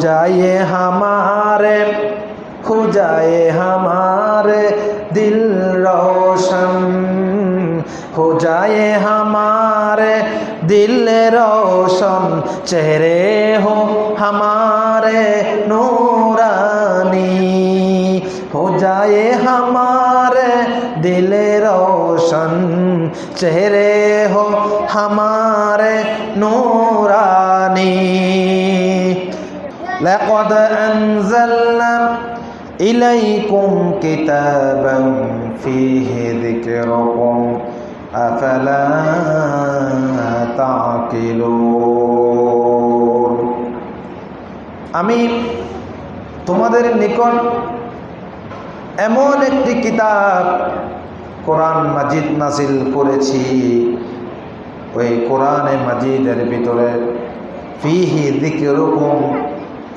जाए हमारे हो जाए हमारे दिल रोशन हो जाए हमारे दिल रोशन चेहरे हो हमारे नूरानी हो जाए हमारे दिल रोशन चेहरे لقد أنزلنا إليكم كتابا فيه ذكركم أفلا تعقلون আমি তোমাদের নিকট এমন একটি কিতাব কোরআন মাজিদ নাজিল করেছি ওই কোরআনে মাজিদের ভিতরে ফিহি দিকেরকম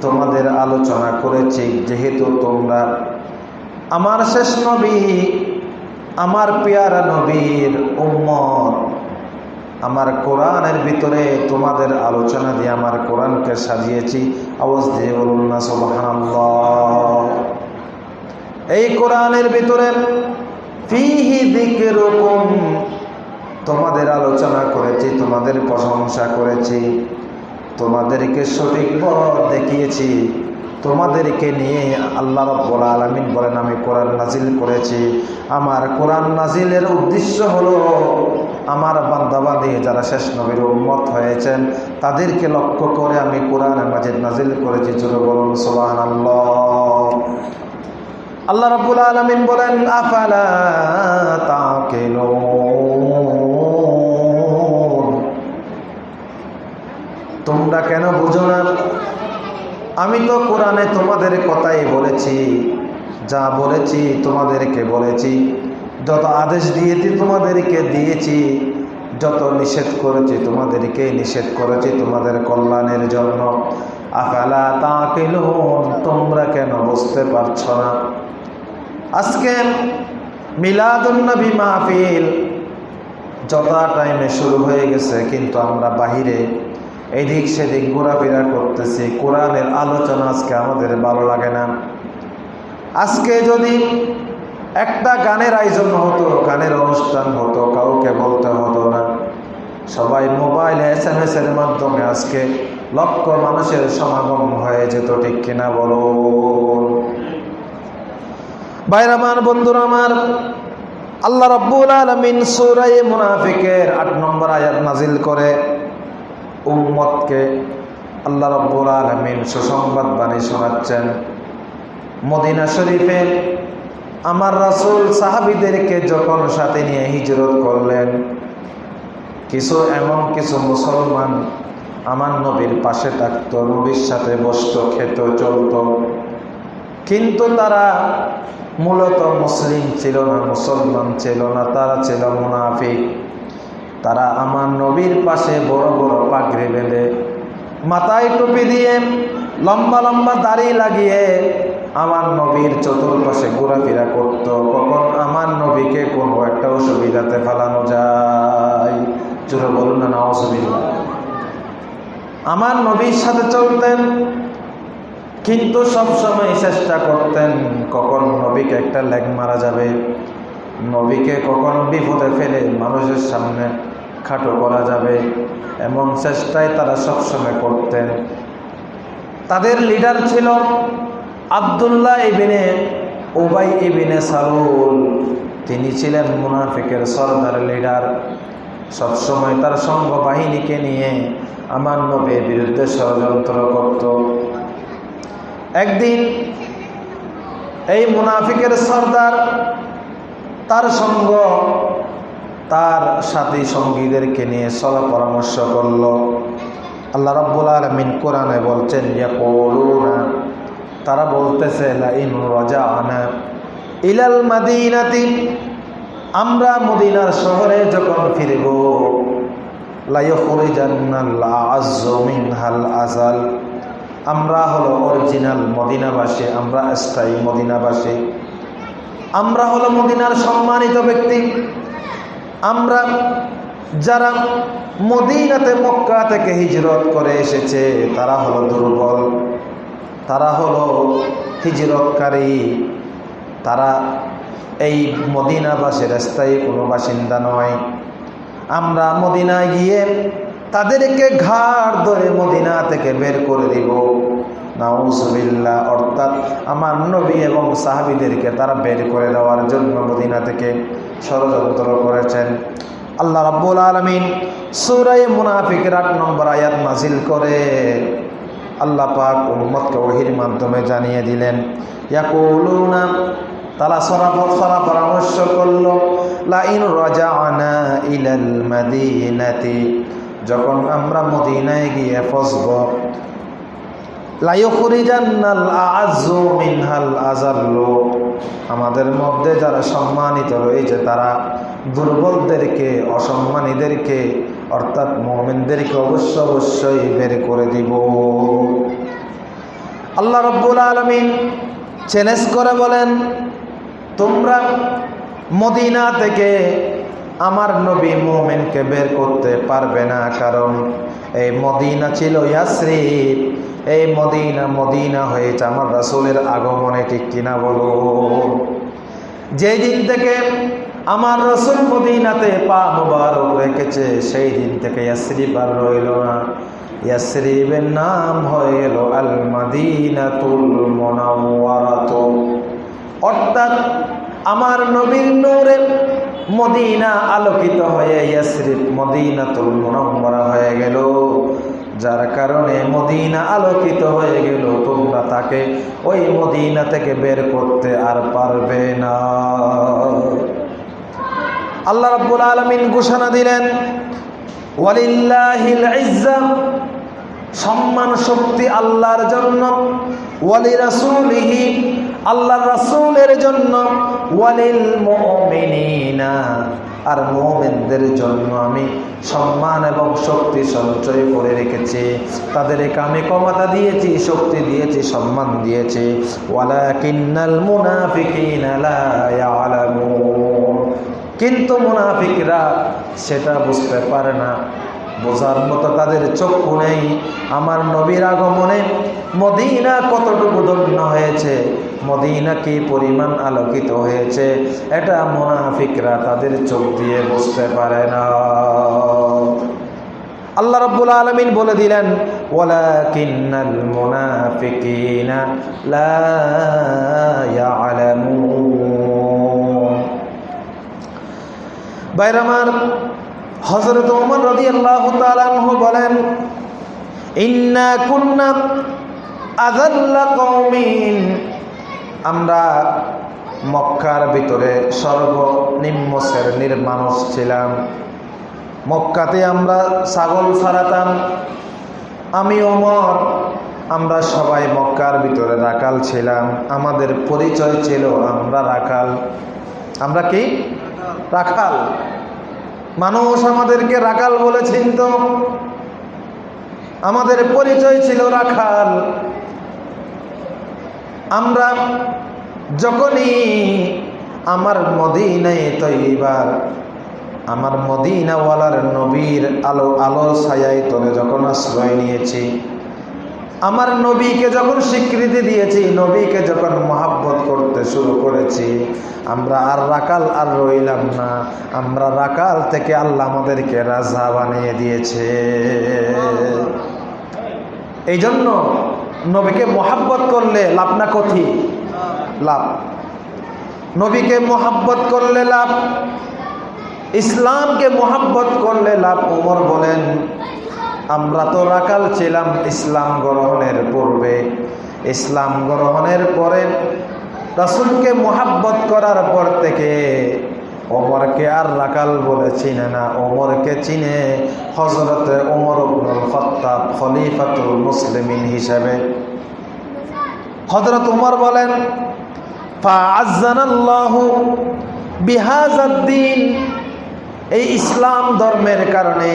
তোমাদের আলোচনা করেছি, যেহেতু তোমরা আমার শেষ নবী, আমার পেয়ারা নবীর উম্মত। আমার কোরআনের ভিতরে তোমাদের আলোচনা দিয়ে আমার কোরআনকে সাজিয়েছি। আওয়াজ দিয়ে বলুন না, সুবহানাল্লাহ। এই কোরআনের ভিতরে ফিহি দিকেরকম তোমাদের আলোচনা করেছি, তোমাদের প্রশংসা করেছি। তোমাদেরকে সঠিক পথ দেখিয়েছি। তোমাদেরকে নিয়ে আল্লাহ রব্বুল আলমিন বলেন, আমি কোরআন নাজিল করেছি। আমার কোরআন নাজিলের উদ্দেশ্য হলো আমার বান্দাবাদী যারা শেষ নবীর উন্মত হয়েছেন, তাদেরকে লক্ষ্য করে আমি কোরআন মাজিদ নাজিল করেছি। চলো বলুন সোহান আল্লাহ রব্বুল আলমিন বলেন, আফালা তাকিলুন? তোমরা কেন বুঝো না? আমি তো কোরআনে তোমাদের কথাই বলেছি। যা বলেছি তোমাদেরকে বলেছি। যত আদেশ দিয়েছি তোমাদেরকে দিয়েছি। যত নিষেধ করেছি তোমাদেরকে নিষেধ করেছি তোমাদের কল্যাণের জন্য। আফালা তাকিলুন, তোমরা কেন বুঝতে পারছ না? আজকে মিলাদুন্নবী মাহফিল যথা টাইমে শুরু হয়ে গেছে, কিন্তু আমরা বাহিরে এদিক সেদিক ঘোরাফেরা করতেছি। কোরআনের আলোচনা আজকে আমাদের ভালো লাগে না। আজকে যদি একটা গানের আয়োজন হতো, গানের অনুষ্ঠান হতো, কাউকে বলতে হতো না। সবাই মোবাইল এস এম এস এর মাধ্যমে আজকে লক্ষ মানুষের সমাগম হয়ে যেত, ঠিক কিনা বলো? বাইর আমার, বন্ধুরা আমার, আল্লাহ রব্বুল আলমিন সুরাই মুনাফিকের আট নম্বর আয়াত নাজিল করে উম্মতকে আল্লাহ রব্বুল আলমিন সুসংবাদ বাণী শোনাচ্ছেন। মদিনা শরীফে আমার রাসুল সাহাবিদেরকে যখন সাথে নিয়ে হিজরত করলেন, কিছু এমন কিছু মুসলমান আমার নবীর পাশে থাকত, নবীর সাথে বসত, খেত, চলত। কিন্তু তারা মূলত মুসলিম ছিল না, মুসলমান ছিল না, তারা ছিল মুনাফিক। তারা আমার নবীর পাশে বড় বড় পাগড়ি বেঁধে মাথায় টুপি দিয়ে লম্বা লম্বা দাড়ি লাগিয়ে আমার নবীর চতুর্পাশে ঘোরাফেরা করত। কখন আমার নবীকে কোনো একটা অসুবিধাতে ফেলানো যায়? জোরে বলুন না না অসুবিধা আমার নবীর সাথে চলতেন, কিন্তু সব সময় চেষ্টা করতেন কখন নবীকে একটা লেগ মারা যাবে। নবীকে কখন বিপদে ফেলে মানুষের সামনে খাটো করা যাবে এমন চেষ্টায় তারা সবসময় করতেন। তাদের লিডার ছিল আবদুল্লাহ ইবিনে ওবাই ইবিনে সারুল তিনি ছিলেন মুনাফিকের সর্দার লিডার সবসময় তার সঙ্গ বাহিনীকে নিয়ে আমার নবীর বিরুদ্ধে ষড়যন্ত্র করত। একদিন এই মুনাফিকের সর্দার তার সঙ্গ তার সাথী সঙ্গীদেরকে নিয়ে সলা পরামর্শ করল। আল্লাহ রব্বুল আলমিন কোরআনে বলছেন তারা বলতেছে, লাইন রজা আনা ইলাল মাদিনাতি আমরা মদিনার শহরে যখন ফিরব আজাল আমরা হলো অরিজিনাল মদিনাবাসী, আমরা স্থায়ী মদিনাবাসী, আমরা হলো মদিনার সম্মানিত ব্যক্তি আমরা যারা মদিনাতে, মক্কা থেকে হিজরত করে এসেছে, তারা হলো দুর্বল, তারা হলো হিজরতকারী, তারা এই মদিনাবাসের স্থায়ী কোনো বাসিন্দা নয়। আমরা মদিনায় গিয়ে তাদেরকে ঘাড় ধরে মদিনা থেকে বের করে দিব। নাউজবিল্লা অর্থাৎ আমার নবী এবং সাহাবিদেরকে তারা বের করে দেওয়ার জন্য মদিনা থেকে ষড়যন্ত্র করেছেন। আল্লাহ রাব্বুল আলমিন সুরাই মুনাফিকের আট নম্বর আয়াত নাজিল করে আল্লাহ পাক উম্মতকে ওহির মাধ্যমে জানিয়ে দিলেন, ইয়াকুলুনা তারা সরাফত সরা পরামর্শ করল, লাইন রাজানা ইলাল মাদিনাতি যখন আমরা মদিনায় গিয়ে ফসব লাইখরিজান্নাল আযু মিনহাল আযাল্লু আমাদের মধ্যে যারা সম্মানিত রয়েছে, তারা দুর্বলদেরকে, অসম্মানীদেরকে, অর্থাৎ মোমেনদেরকে অবশ্য অবশ্যই বের করে দিব। আল্লাহ রব্বুল আলমিন চ্যালেঞ্জ করে বলেন, তোমরা মদিনা থেকে আমার নবী মোমেনকে বের করতে পারবে না, কারণ এই মদিনা ছিল ইয়াসরিফ এই মদিনা মদিনা হয়েছে আমার রাসুলের আগমনে ঠিক কিনা বলো? যেই দিন থেকে আমার রসুল মদিনাতে পা মুবারক রেখেছে, সেই দিন থেকে ইয়াসরিফ আর রইল না। ইয়াসরিবের নাম হয়ে গেল আল মাদিনাতুল মুনাওয়ারাত। অর্থাৎ আমার নবীর নূরে মদিনা আলোকিত হয়ে ইয়াসরিফ মদিনাতুল মুনাওয়ারা হয়ে গেল। যার কারণে মদিনা আলোকিত হয়ে গেল। তোমরা তাকে ওই মদিনা থেকে বের করতে আর পারবে না। আল্লাহ রাব্বুল আলামিন ঘোষণা দিলেন, ওয়ালিল্লাহিল ইজ্জা, সম্মান শক্তি আল্লাহর জন্য, ওয়ালি রাসূলিহি, আল্লাহর রাসূলের জন্য, ওয়ালিল মুমিনিনা। আর মোমেনদের জন্য আমি সম্মান এবং শক্তি সঞ্চয় করে রেখেছি। তাদেরকে আমি ক্ষমতা দিয়েছি, শক্তি দিয়েছি, সম্মান দিয়েছি। ওয়ালা কিন্নাল কিন্তু মুনাফিকরা সেটা বুঝতে পারে না। বোঝার মতো তাদের চক্ষু নেই। আমার নবীর আগমনে মদিনা কতটুকু ধন্য হয়েছে? মদিনা কি পরিমাণ আলোকিত হয়েছে? এটা মুনাফিকরা তাদের চোখ দিয়ে বুঝতে পারে না। আল্লাহ রাব্বুল আলমিন বলে দিলেন মুনাফিকিনা লা বাইরামার হজরত ওমর রদি আল্লাহ তালানহু বলেন, ইন্না কুন্না আজাল্লা কৌমিন আমরা মক্কার ভিতরে সর্বনিম্ন শ্রেণির মানুষ ছিলাম। মক্কাতে আমরা ছাগল ছাড়াতাম, আমি ওমর, আমরা সবাই মক্কার ভিতরে রাকাল ছিলাম। আমাদের পরিচয় ছিল আমরা রাখাল আমরা কি? রাখাল মানুষ আমাদেরকে রাখাল বলে চিনত আমাদের পরিচয় ছিল রাখাল। আমরা যখনই আমার মদিনায় তৈবার, আমার মদিনাওয়ালার নবীর আলো আলো ছায়ায় তলে যখন আশ্রয় নিয়েছি আমার নবীকে যখন স্বীকৃতি দিয়েছি, নবীকে যখন মহাব্বত করতে শুরু করেছি, আমরা আর রাকাল আর রইলাম না। আমরা রাকাল থেকে আল্লাহ আমাদেরকে রাজা বানিয়ে দিয়েছে। এই জন্য নবীকে মহাব্বত করলে লাভ না কথি লাভ। নবীকে মহাব্বত করলে লাভ। ইসলামকে মহাব্বত করলে লাভ। ওমর বলেন আমরা তো রাকাল ছিলাম ইসলাম গ্রহণের পূর্বে। ইসলাম গ্রহণের পরে রাসুলকে মোহাব্বত করার পর থেকে ওমরকে আর রাকাল বলে চিনে না। ওমরকে চিনে হজরতে ওমর আব্দুল খত্তাব খলিফাতুল মুসলিমিন হিসেবে। হজরত উমর বলেন এই ইসলাম ধর্মের কারণে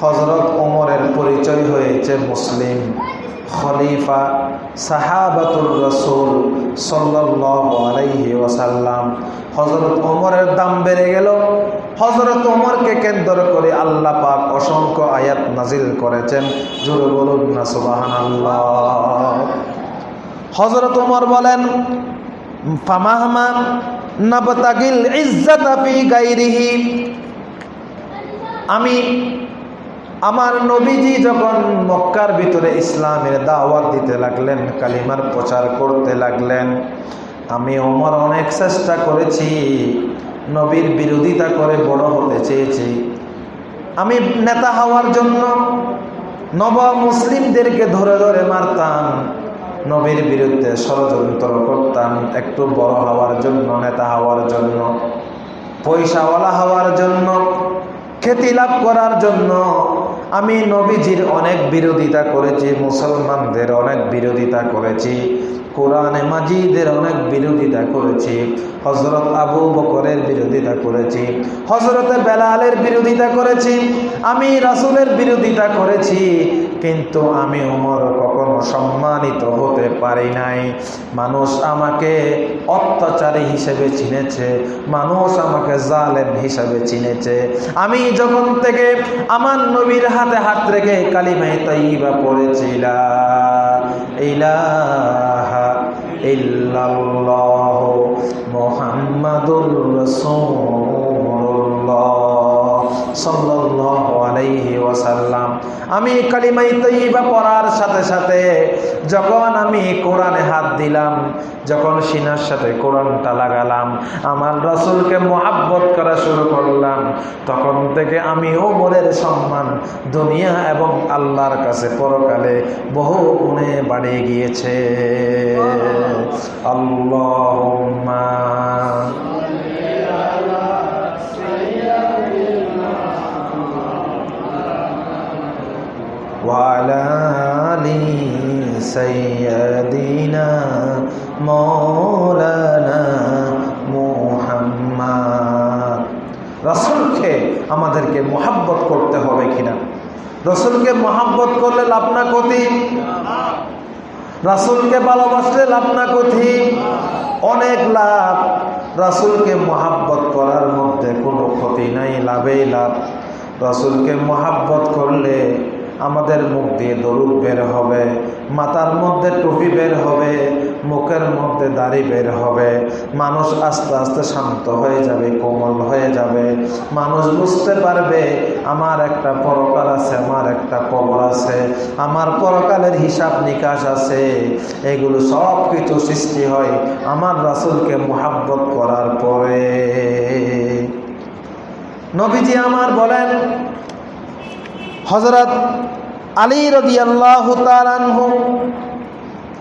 হজরত ওমরের পরিচয় হয়েছে মুসলিম খলিফা সাহাবাতুর রসুল সাল্লাল্লাহু আলাইহি ওয়াসাল্লাম। হজরত ওমরের দাম বেড়ে গেল। হজরত ওমরকে কেন্দ্র করে আল্লাহ পাক অসংখ্য আয়াত নাজিল করেছেন। জুড়ে বলুন না সুবাহান আল্লাহ হজরত উমর বলেন ইজ্জাতা আমি আমার নবীজি যখন মক্কার ভিতরে ইসলামের দাওয়াত দিতে লাগলেন, কালিমার প্রচার করতে লাগলেন, আমি ওমর অনেক চেষ্টা করেছি, নবীর বিরোধিতা করে বড় হতে চেয়েছি। আমি নেতা হওয়ার জন্য নব মুসলিমদেরকে ধরে ধরে মারতাম, নবীর বিরুদ্ধে ষড়যন্ত্র করতাম, একটু বড় হওয়ার জন্য, নেতা হওয়ার জন্য, পয়সাওয়ালা হওয়ার জন্য, খ্যাতি লাভ করার জন্য আমি নবীজির অনেক বিরোধিতা করেছি মুসলমানদের অনেক বিরোধিতা করেছি। কোরআনে মাজিদের অনেক বিরোধিতা করেছি। হজরত আবু বকরের বিরোধিতা করেছি। হজরতে বেলালের বিরোধিতা করেছি। আমি রাসুলের বিরোধিতা করেছি। কিন্তু আমি উমর কখনো সম্মানিত হতে পারি নাই। মানুষ আমাকে অত্যাচারী হিসেবে চিনেছে। মানুষ আমাকে জালেম হিসেবে চিনেছে। আমি যখন থেকে আমার নবীর হাতে হাত রেখে কালিমাই তাইবা পড়েছিলাম ইলাহা ইল্লাল্লাহ মুহাম্মাদুর ওয়াসাল্লাম। আমি কালিমাই তৈবা পড়ার সাথে সাথে যখন আমি কোরআনে হাত দিলাম যখন সিনার সাথে কোরআনটা লাগালাম আমার রসুলকে মোহাব্বত করা শুরু করলাম তখন থেকে আমি ওমরের সম্মান দুনিয়া এবং আল্লাহর কাছে পরকালে বহু গুণে বাড়িয়ে গিয়েছে। আল্লাহ وعلى آل سيدنا مولانا মুহাম্মদ রসুলকে আমাদেরকে মোহাব্বত করতে হবে কিনা রসুলকে মোহাব্বত করলে লাভ না ক্ষতি রাসুলকে ভালোবাসলে লাভ না ক্ষতি অনেক লাভ রাসুলকে মোহাব্বত করার মধ্যে কোনো ক্ষতি নাই লাভেই লাভ রাসুলকে মোহাব্বত করলে আমাদের মুখ দিয়ে দরুদ বের হবে, মাথার মধ্যে টুপি বের হবে, মুখের মধ্যে দাড়ি বের হবে। মানুষ আস্তে আস্তে শান্ত হয়ে যাবে, কোমল হয়ে যাবে। মানুষ বুঝতে পারবে, আমার একটা পরকাল আছে, আমার একটা কবর আছে, আমার পরকালের হিসাব নিকাশ আছে। এগুলো সব কিছু সৃষ্টি হয় আমার রাসুলকে মোহাব্বত করার পরে। নবীজি আমার বলেন হজরত আলী রদি আল্লাহ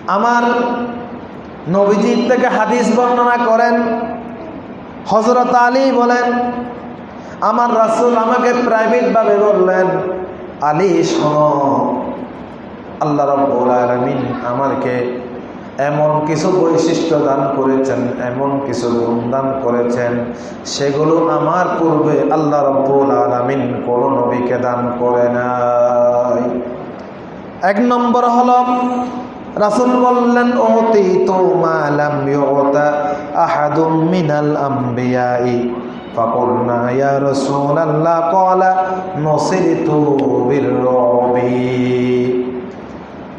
আমার নবীজির থেকে হাদিস বর্ণনা করেন। হজরত আলী বলেন, আমার রাসুল আমাকে প্রাইভেটভাবে বললেন, আলী শোনো, আল্লাহ রব্বুল আলমিন আমাকে এমন কিছু বৈশিষ্ট্য দান করেছেন এমন কিছু গুণ দান করেছেন সেগুলো আমার পূর্বে আল্লাহ রব্বুল আলমিন কোন নবীকে দান করে নাই এক নম্বর হল রাসুল বললেন অতি তো মালাম আহাদুম মিনাল আম্বিয়াই فقلنا يا رسول الله قال نصرت بالرعب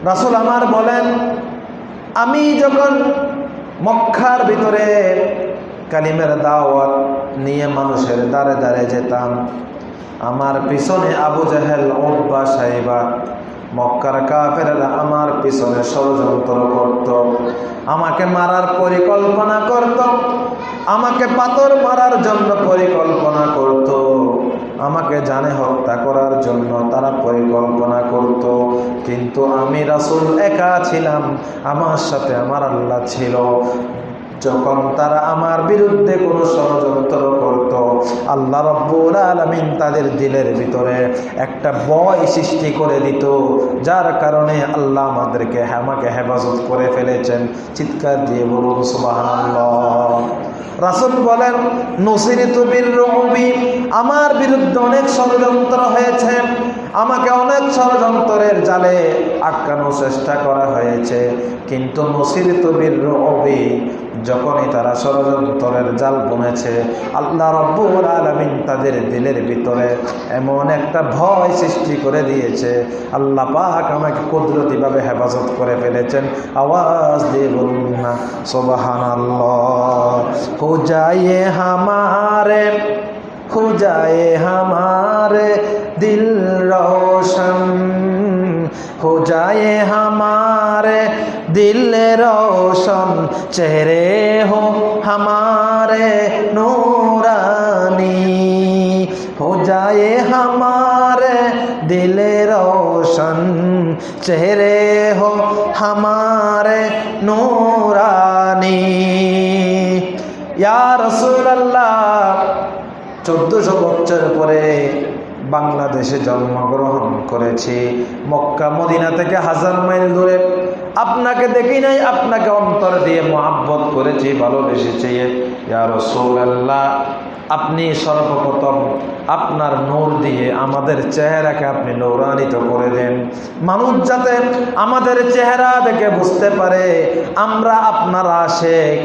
রাসুল আমার বলেন আমি যখন মক্কার ভিতরে কালিমের দাওয়াত নিয়ে মানুষের দ্বারে দ্বারে যেতাম, আমার পিছনে আবু জাহেল ওব্বা সাহেবা মক্কার কাফেরা আমার পিছনে ষড়যন্ত্র করত, আমাকে মারার পরিকল্পনা করত, আমাকে পাথর মারার জন্য পরিকল্পনা করত। আমাকে জানে হত্যা করার জন্য তারা পরিকল্পনা করত। কিন্তু আমি রাসুল একা ছিলাম। আমার সাথে আমার আল্লাহ ছিল। যখন তারা আমার বিরুদ্ধে কোনো ষড়যন্ত্র করত, আল্লাহ রব্বুল আলমিন তাদের দিলের ভিতরে একটা বয় সৃষ্টি করে দিত, যার কারণে আল্লাহ আমাদেরকে আমাকে হেফাজত করে ফেলেছেন। চিৎকার দিয়ে বলুন রাসুল বলেন, নসিরিত বীর রবি আমার বিরুদ্ধে অনেক ষড়যন্ত্র হয়েছে। আমাকে অনেক ষড়যন্ত্রের জালে আটকানোর চেষ্টা করা হয়েছে। কিন্তু নসিরিত বীর রবি যখনই তারা ষড়যন্ত্রের জাল বুনেছে, আল্লাহ রব্বুর আলমিন তাদের দিলের ভিতরে এমন একটা ভয় সৃষ্টি করে দিয়েছে। আল্লাহ পাহাক আমাকে কুদরতিভাবে হেফাজত করে ফেলেছেন। আওয়াজ দিয়ে বলুন না সোবাহান হো হামারে হো হামারে দিল রোশন। খুজায়ে যায়ে হামারে दिल रोशन चेहरे हो हमारे नूरानी हो जाए हमारे दिल रोशन चेहरे हो हमारे नूरानी या रसूल अल्लाह চোদ্দশো বছর পরে বাংলাদেশে জন্মগ্রহণ করেছি মক্কা মদিনা থেকে হাজার মাইল দূরে আপনাকে দেখি নাই আপনাকে অন্তর দিয়ে মহাব্বত করেছি ভালোবেসেছি ইয়া রসৌল্লাহ আপনি সর্বপ্রথম আপনার নূর দিয়ে আমাদের চেহারাকে আপনি নৌরানিত করে দেন। মানুষ যাতে আমাদের চেহারা দেখে বুঝতে পারে, আমরা আপনার আশেক,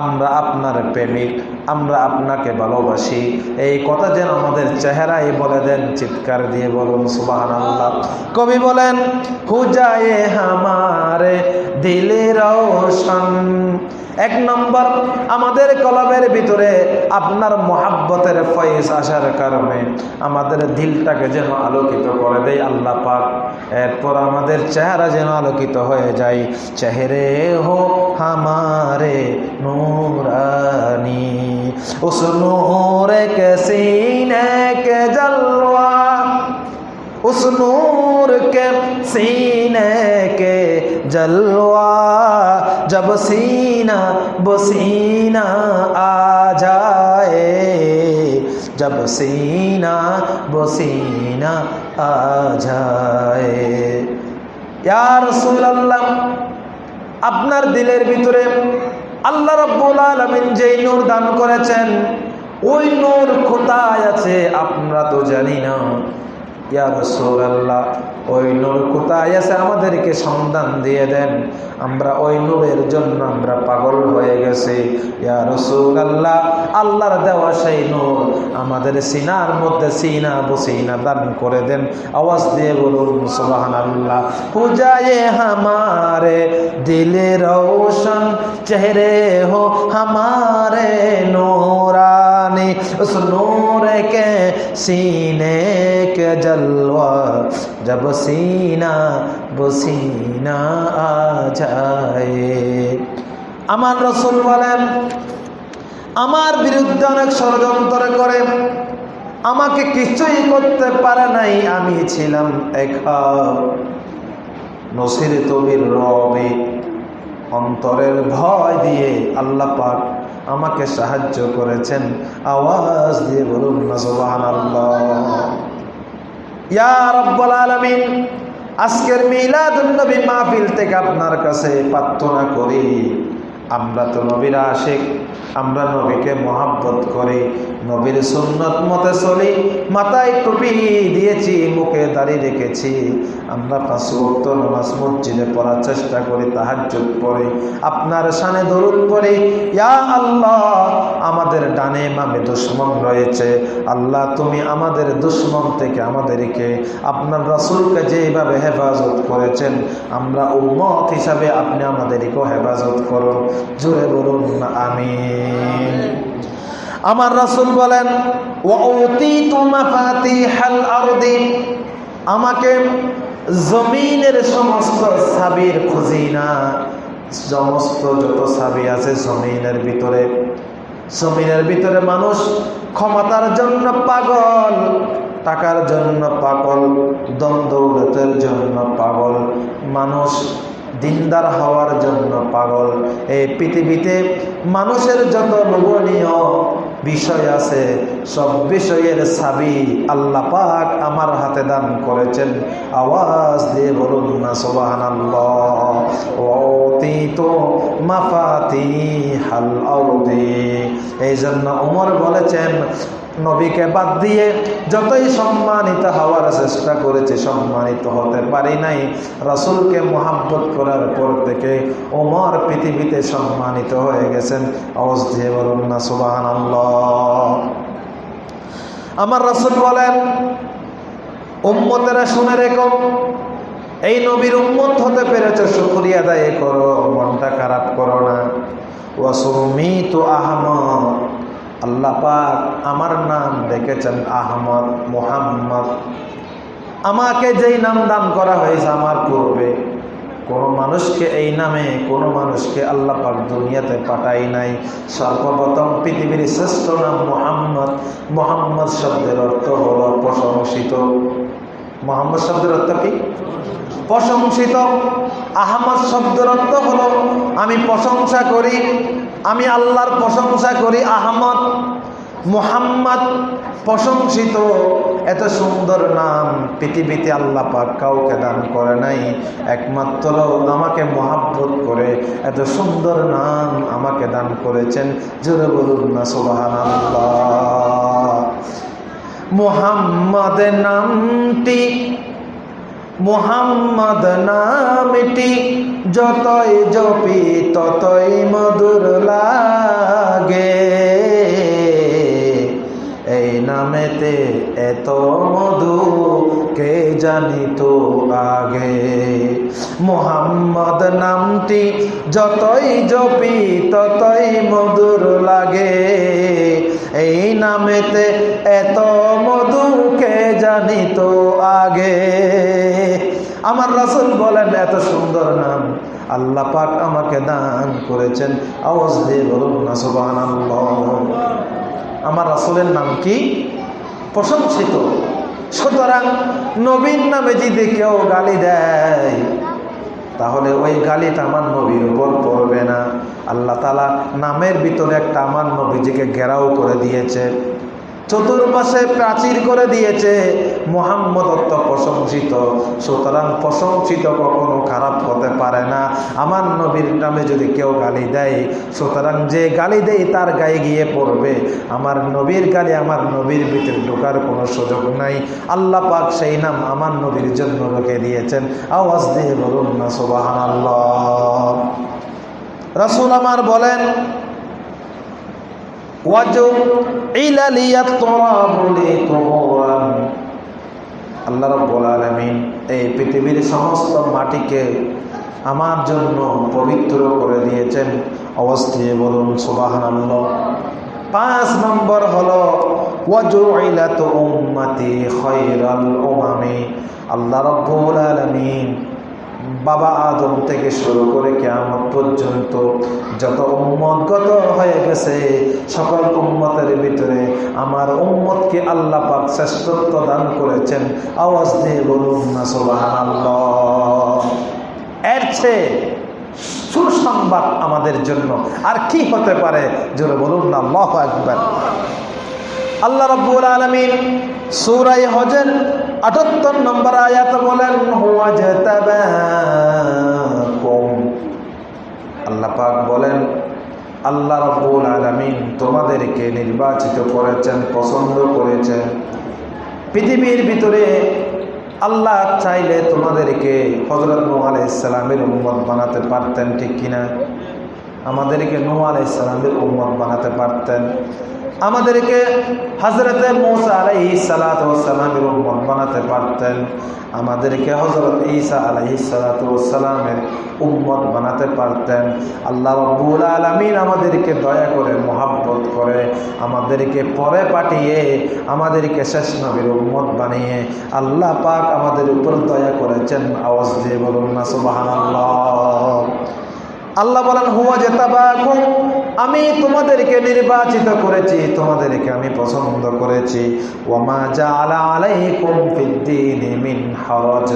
আমরা আপনার প্রেমিক, আমরা আপনাকে ভালোবাসি। এই কথা যেন আমাদের চেহারাই বলে দেন, চিৎকার দিয়ে বলুন সুবাহ আল্লাহ কবি বলেন, হুজায়ে হামারে দিলে রোশন এক নম্বর, আমাদের কলমের ভিতরে আপনার মহাব্বতের ফয়েস আসার কারণে আমাদের দিলটাকে যেন আলোকিত করে দেয় আল্লাহ পাক। এরপর আমাদের চেহারা যেন আলোকিত হয়ে যায়। চেহারে হো হামারে নুরানি উস নোরে কে সিনে, কে জলওয়া উস নোর কে সিনে, কে जलवा जब सीना बसीना आ जाए जब सीना बसीना आ जाए या रसूल अल्लाह আপনার দিলের ভিতরে আল্লাহ রব্বুল আলমিন যেই নূর দান করেছেন ওই নূর কোথায় আছে আমরা তো জানি না ইয়া রসৌল্লাহ ওই নূর কোথায় আছে আমাদেরকে সন্ধান দিয়ে দেন। আমরা ওই নূরের জন্য আমরা পাগল হয়ে গেছি। ইয়া রসৌল্লাহ আল্লাহর দেওয়া সেই নূর আমাদের সিনার মধ্যে সিনা বসিনা দান করে দেন। আওয়াজ দিয়ে বলুন সুবাহান আল্লাহ পূজায়ে হামারে দিলে রোশন চেহরে হো হামারে নূরানি उस नूर के सीने के जलवा जब सीना बसीना आ जाए আমার রসুল বলেন আমার বিরুদ্ধে অনেক ষড়যন্ত্র করে আমাকে কিছুই করতে পারে নাই আমি ছিলাম একা নসির তবির রবে অন্তরের ভয় দিয়ে আল্লাহ পাক আমাকে সাহায্য করেছেন। আওয়াজ দিয়ে বলুন না রব্বুল আলামিন, আজকের মিলাদুন্নবী মাহফিল থেকে আপনার কাছে প্রার্থনা করি। আমরা তো নবীর আশেক, আমরা নবীকে মহাব্বত করি, নবীর সুন্নত মতে চলি, মাথায় টুপি দিয়েছি, মুখে দাড়ি রেখেছি। আমরা পাঁচ ভক্ত নামাজ মসজিদে পড়ার চেষ্টা করি, তাহাজ্জুদ পড়ি। আপনার সানে দরুদ পড়ি, ইয়া আল্লাহ, আমাদের ডানে মামে দুশ্মন রয়েছে। আল্লাহ, তুমি আমাদের দুশ্মন থেকে আমাদেরকে আপনার রাসূলকে যেভাবে হেফাজত করেছেন, আমরা উম্মত হিসাবে আপনি আমাদেরকেও হেফাজত করুন। জোরে বলুন আমি আমার রাসূল বলেন আমাকে জমিনের সমস্ত সাবির খুঁজি না সমস্ত যত সাবি আছে জমিনের ভিতরে। জমিনের ভিতরে মানুষ ক্ষমতার জন্য পাগল, টাকার জন্য পাগল দ্বন্দ্বের জন্য পাগল, মানুষ দিনদার হওয়ার জন্য পাগল। এই পৃথিবীতে মানুষের যত লোভনীয় বিষয় আছে। সব বিষয়ের সাবি আল্লাহ পাক আমার হাতে দান করেছেন। আওয়াজ দিয়ে বলুন না সোবাহান মাফাতি হাল এই জন্য উমর বলেছেন নবীকে বাদ দিয়ে যতই সম্মানিত হওয়ার চেষ্টা করেছে, সম্মানিত হতে পারি নাই। রাসুলকে মোহাব্বত করার পর থেকে ওমর পৃথিবীতে সম্মানিত হয়ে গেছেন। দিয়ে না আমার রাসুল বলেন, উম্মতেরা শুনে রেখো, এই নবীর উম্মত হতে পেরেছে, শুক্রিয়া আদায় করো, মনটা খারাপ করো না। ওয়াসুমি তো আহমদ। আল্লাহ পাক আমার নাম দেখেছেন আহমদ মোহাম্মদ। আমাকে যেই নাম দান করা হয়েছে আমার পূর্বে, কোনো মানুষকে এই নামে, কোনো মানুষকে আল্লাহ পাক দুনিয়াতে পাঠাই নাই। সর্বপ্রথম পৃথিবীর শ্রেষ্ঠ নাম মোহাম্মদ। মোহাম্মদ শব্দের অর্থ হল প্রশংসিত। মোহাম্মদ শব্দের অর্থ কি? প্রশংসিত। আহমদ শব্দের অর্থ হলো, আমি প্রশংসা করি, আমি আল্লাহর প্রশংসা করি, আহমদ। মোহাম্মদ প্রশংসিত। এত সুন্দর নাম পৃথিবীতে আল্লাহ পাক কাউকে দান করে নাই। একমাত্র আমাকে মহাব্বত করে এত সুন্দর নাম আমাকে দান করেছেন। জোরে বলুন না সোবাহান মোহাম্মদ নামটি মোহাম্মদ নামটি যতই জপি ততই মধুর লাগে। এই নামেতে এত মধু, কে জানিত আগে? মোহাম্মদ নামটি যতই জপি, ততই মধুর লাগে। এই নামেতে এত মধু, কে জানিত আগে? আমার রাসুল বলেন, এত সুন্দর নাম। আল্লাহ পাক আমাকে দান করেছেন। আওয়াজ দিয়ে বলুন না সুবাহ আমার রাসুলের নাম কি? প্রশংসিত। সুতরাং নবীন নামে যদি কেউ গালি দেয়, তাহলে ওই গালিটা আমার নবীর উপর পড়বে না। আল্লাহ তালা নামের ভিতরে একটা আমার নবীজিকে ঘেরাও করে দিয়েছে। চতুর্পাশে প্রাচীর করে দিয়েছে মোহাম্মদ অত্ত প্রশংসিত সুতরাং প্রশংসিত কখনো খারাপ হতে পারে না। আমার নবীর নামে যদি কেউ গালি দেয়, সুতরাং যে গালি দেয় তার গায়ে গিয়ে পড়বে। আমার নবীর গালি আমার নবীর ভিতরে ঢোকার কোনো সুযোগ নাই। আল্লাহ পাক সেই নাম আমার নবীর জন্য রেখে দিয়েছেন। আওয়াজ দিয়ে বলুন না সোবাহান আল্লাহ রাসুল আমার বলেন আল্লাহ রব্বুল এই পৃথিবীর সমস্ত মাটিকে আমার জন্য পবিত্র করে দিয়েছেন। অবস্থায় বলুন সুবাহান পাঁচ নম্বর হলো আল্লাহ রব্বুল বাবা আদম থেকে শুরু করে কেমন পর্যন্ত যত উম্মতগত হয়ে গেছে, সকল উম্মতের ভিতরে আমার উম্মতকে আল্লাহ পাক শ্রেষ্ঠত্ব দান করেছেন। আওয়াজ দিয়ে বলুন না সোবাহান এর সুসংবাদ আমাদের জন্য। আর কি হতে পারে? জোরে বলুন না, আল্লাহ একবার আল্লাহ রব্বুল আলমিন সুরাই হজের আটাত্তর নম্বর আয়াত বলেন আল্লাহ পাক বলেন, আল্লাহ রব্বুল আলমিন তোমাদেরকে নির্বাচিত করেছেন, পছন্দ করেছেন। পৃথিবীর ভিতরে আল্লাহ চাইলে তোমাদেরকে হজরত নু আলাইসালামের উম্মত বানাতে পারতেন, ঠিক কিনা? আমাদেরকে নু আলাইসালামের উম্মত বানাতে পারতেন। আমাদেরকে হজরতে মৌসা আলাই সালাতামের উম্মত বানাতে পারতেন। আমাদেরকে হজরত ঈসা আলাই সালাতামের উম্মত বানাতে পারতেন। আল্লাহ রব্বুল আলমিন আমাদেরকে দয়া করে, মোহাব্বত করে, আমাদেরকে পরে পাঠিয়ে, আমাদেরকে শেষ নবীর উম্মত বানিয়ে আল্লাহ পাক আমাদের উপর দয়া করেছেন। আওয়াজ দিয়ে বলুন না সুবাহান আল্লাহ বলেন, হুয়া জেতাবাকুম, আমি তোমাদেরকে নির্বাচিত করেছি, তোমাদেরকে আমি পছন্দ করেছি। ওমা হরজ,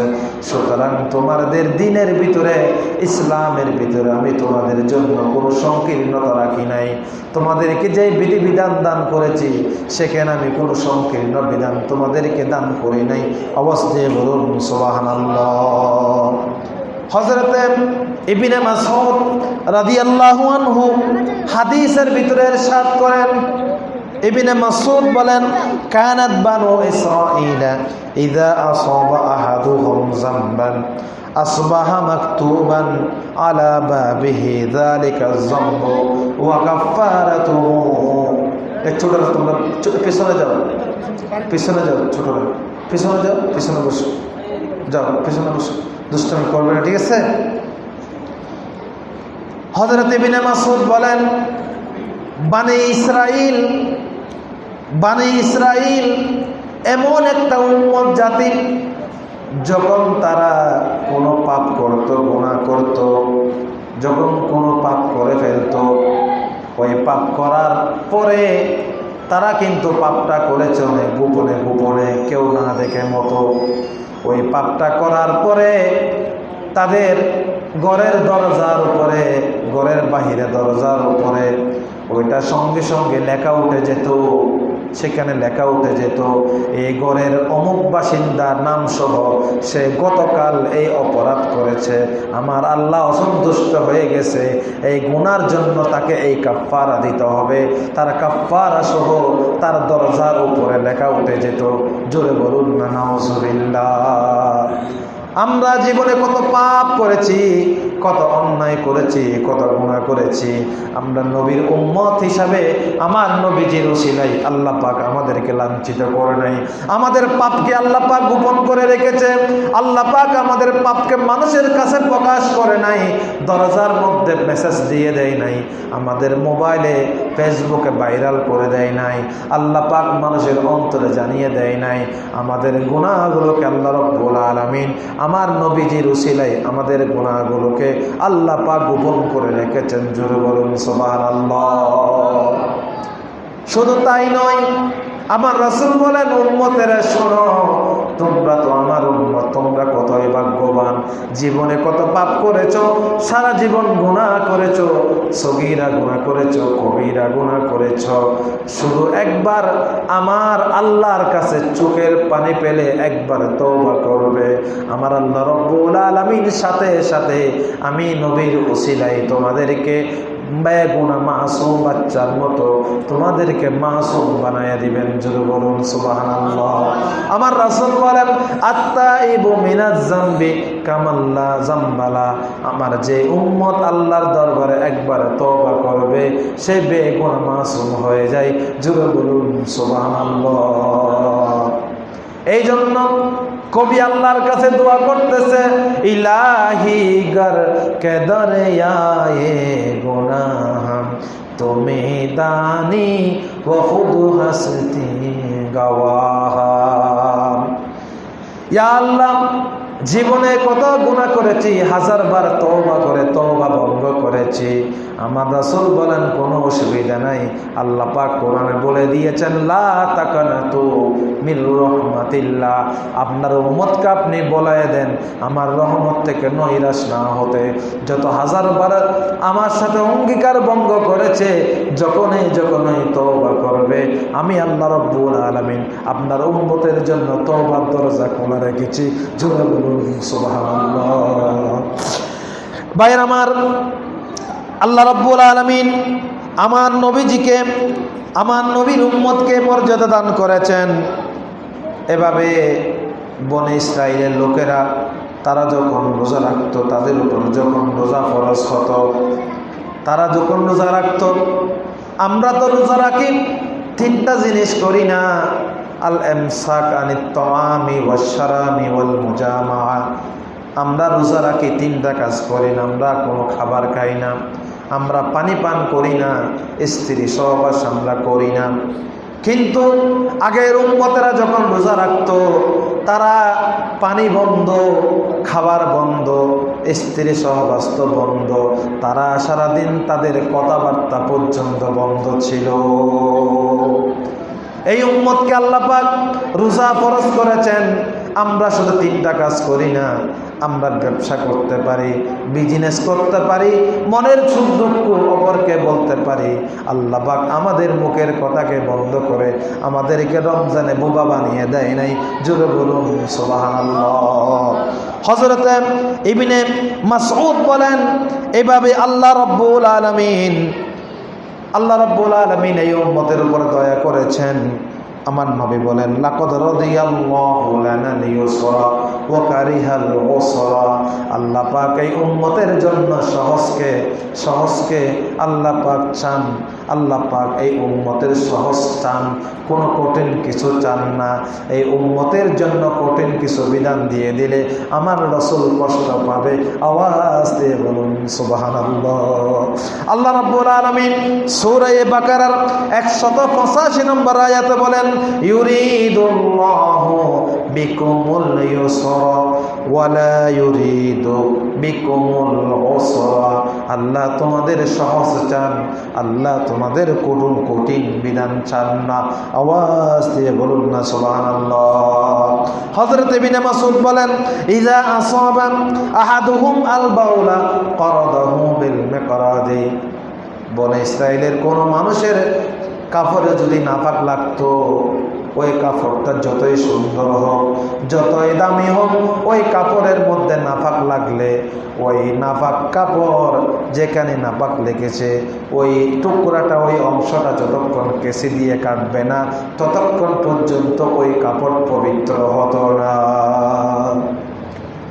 সুতরাং তোমাদের দিনের ভিতরে, ইসলামের ভিতরে আমি তোমাদের জন্য কোনো সংকীর্ণতা রাখি নাই। তোমাদেরকে যে বিধিবিধান দান করেছি, সেখানে আমি কোনো সংকীর্ণ বিধান তোমাদেরকে দান করি নাই। অবস্থায় বলুন সোবাহান হজরতে ইবিনে মাসউদ রাদিয়াল্লাহু আনহু হাদিসের ভিতরে ইরশাদ করেন, ইবিনে মাসুদ বলেন, কানাত বানু ইসরাঈলা ইযা আসাবা আহাদুহুম যামবান আলা বাবিহি যালিকা যামবু ওয়া কাফারাতুহু এই ছোটরা তোমরা পিছনে যাও পিছনে যাও ছোটরা পিছনে যাও, পিছনে বসো, যাও, পিছনে বসো। দুষ্টামি করবে না, ঠিক আছে? হজরত ইবিনে মাসুদ বলেন, বানে ইসরাইল বানে ইসরাইল এমন একটা উন্মত জাতি, যখন তারা কোনো পাপ করত গুণা করত, যখন কোনো পাপ করে ফেলতো, ওই পাপ করার পরে তারা কিন্তু পাপটা করেছে অনেক গোপনে গোপনে, কেউ না দেখে মতো। ওই পাপটা করার পরে তাদের গড়ের দরজার উপরে গড়ের বাহিরে দরজার উপরে, ওইটা সঙ্গে সঙ্গে লেখা উঠে যেত। সেখানে লেখা উঠে যেত এই ঘরের অমুক বাসিন্দার নাম সহ সে গতকাল এই অপরাধ করেছে। আমার আল্লাহ অসন্তুষ্ট হয়ে গেছে। এই গুনার জন্য তাকে এই কাফারা দিতে হবে। তার কাফারা সহ তার দরজার উপরে লেখা উঠে যেত, জোরে বলুন না আমরা জীবনে কত পাপ করেছি কত অন্যায় করেছি, কত গুণা করেছি। আমরা নবীর উম্মত হিসাবে আমার নবীজির উসিলাই আল্লাহ পাক আমাদেরকে লাঞ্ছিত করে নাই। আমাদের পাপকে আল্লাহ পাক গোপন করে রেখেছে। আল্লাহ পাক আমাদের পাপকে মানুষের কাছে প্রকাশ করে নাই, দরজার মধ্যে মেসেজ দিয়ে দেয় নাই, আমাদের মোবাইলে, ফেসবুকে ভাইরাল করে দেয় নাই, আল্লাহ পাক মানুষের অন্তরে জানিয়ে দেয় নাই, আমাদের গুণাগুলোকে আল্লাহ রব্বুল আলামিন, আমার নবীজির উসিলাই আমাদের গুণাগুলোকে আল্লাহ পাক গোপন করে রেখেছেন। জোরে বলুন আল্লাহ শুধু তাই নয় আমার রাসূল বলেন, উম্মতেরা শোনো, তোমরা তো আমার উম্মত, তোমরা কতই ভাগ্যবান, জীবনে কত পাপ করেছ, সারা জীবন গুনাহ করেছ, সগীরা গুনাহ করেছ, কবিরা গুনাহ করেছ। শুধু একবার আমার আল্লাহর কাছে চোখের পানি পেলে একবার তওবা করবে। আমার আল্লাহ রব্বুল আলামিন সাথে সাথে আমি নবীর ওসিলাই তোমাদেরকে বেগুনা মাসুম বাচ্চার মতো তোমাদেরকে মাসুম বানায় দিবেন যদি বলুন, সুবহানাল্লাহ। আমার রাসূল বলেন আত্তা ইবু মিনাজ জামবি কামাল্লা জাম্বালা। আমার যে উম্মত আল্লাহর দরবারে একবার তওবা করবে, সে বেগুনা মাসুম হয়ে যায় জুড়ে বলুন, সুবহানাল্লাহ। এই জন্য কবি আল্লাহর কাছে দোয়া করতেছে, ইলাহি গর কে দরিয়ায়ে গুনাহ, তুমি দানি ও হসতি আল্লাহ, জীবনে কত গুণা করেছি হাজার বার তওবা করে, তওবা ভঙ্গ করেছি। আমার রাসূল বলেন, কোনো অসুবিধা নাই। আল্লাহ পাক কোরআনে বলে দিয়েছেন, লা তাকানাতু মির রহমাতিল্লাহ। আপনার উম্মতকে আপনি বলায় দেন, আমার রহমত থেকে নৈরাশ না হতে। যত হাজার বার আমার সাথে অঙ্গীকার ভঙ্গ করেছে, যখনই যখনই তওবা করবে, আমি আল্লাহ রব্বুল আলামিন আপনার উম্মতের জন্য তওবার দরজা খোলা রেখেছি। জোরে সুবহানাল্লাহ। আমার আল্লাহ রব্বুল আলমিন আমার নবীজিকে, আমার নবীর উম্মতকে মর্যাদা দান করেছেন। এভাবে বনে ইসরায়েলের লোকেরা, তারা যখন রোজা রাখত, তাদের উপর যখন রোজা ফরজ হত, তারা যখন রোজা রাখত, আমরা তো রোজা রাখি, তিনটা জিনিস করি না। আল এমসাক আনি তমামি ওয়াসারামি ওয়াল মুজামা আমরা রোজা রাখি, তিনটা কাজ করি না, আমরা কোনো খাবার খাই না। আমরা পানি পান করি না, স্ত্রী সহবাস আমরা করি না। কিন্তু আগের উম্মতেরা যখন রোজা রাখত, তারা পানি বন্ধ, খাবার বন্ধ, স্ত্রী সহবাস্ত বন্ধ। তারা সারাদিন তাদের কথাবার্তা পর্যন্ত বন্ধ ছিল। এই উম্মতকে আল্লাপাক রোজা ফরজ করেছেন। আমরা শুধু তিনটা কাজ করি না আমরা ব্যবসা করতে পারি বিজনেস করতে পারি, মনের সুখ দুঃখ অপরকে বলতে পারি, আল্লাহ পাক আমাদের মুখের কথাকে বন্ধ করে আমাদেরকে রমজানে বোবা বানিয়ে দেয় নাই। জোরে বলুন, সুবহানাল্লাহ। হজরতে ইবিনে মাসউদ বলেন, এভাবে আল্লাহ রব্বুল আলামিন, আল্লাহ রব্বুল আলমিন এই উম্মতের উপর দয়া করেছেন। আমার নবী বলেন লাকদ আল্লাহ পাক এই উম্মতের জন্য সহজকে সহজকে আল্লাহ পাক চান। আল্লাহ পাক এই উম্মতের সহজ চান, কোনো কঠিন কিছু চান না। এই উম্মতের জন্য কঠিন কিছু বিধান দিয়ে দিলে আমার রসুল কষ্ট পাবে। আওয়াজ দিয়ে বলুন, সুবহানাল্লাহ। আল্লাহ রাব্বুল আলামিন সূরা বাকারার 185 নম্বর আয়াতে বলেন, ইউরিদুল্লাহু বিকুমুল ইউসরা। আল্লাহ তোমাদের সহজ চান, আল্লাহ তোমাদের কঠিন কঠিন বিধান চান না। আওয়াজ দিয়ে বলুন না, সুবহানাল্লাহ। হযরত বলেন ইজা আল বাউলা ইসরায়েলের কোন মানুষের কাপড়ে যদি নাপাক লাগতো ওই কাপড়টা যতই সুন্দর হোক, যতই দামি হোক, ওই কাপড়ের মধ্যে নাফাক লাগলে, ওই নাফাক কাপড় যেখানে নাপাক লেগেছে, ওই টুকরাটা, ওই অংশটা যতক্ষণ কেসি দিয়ে কাটবে না, ততক্ষণ পর্যন্ত ওই কাপড় পবিত্র হতো না।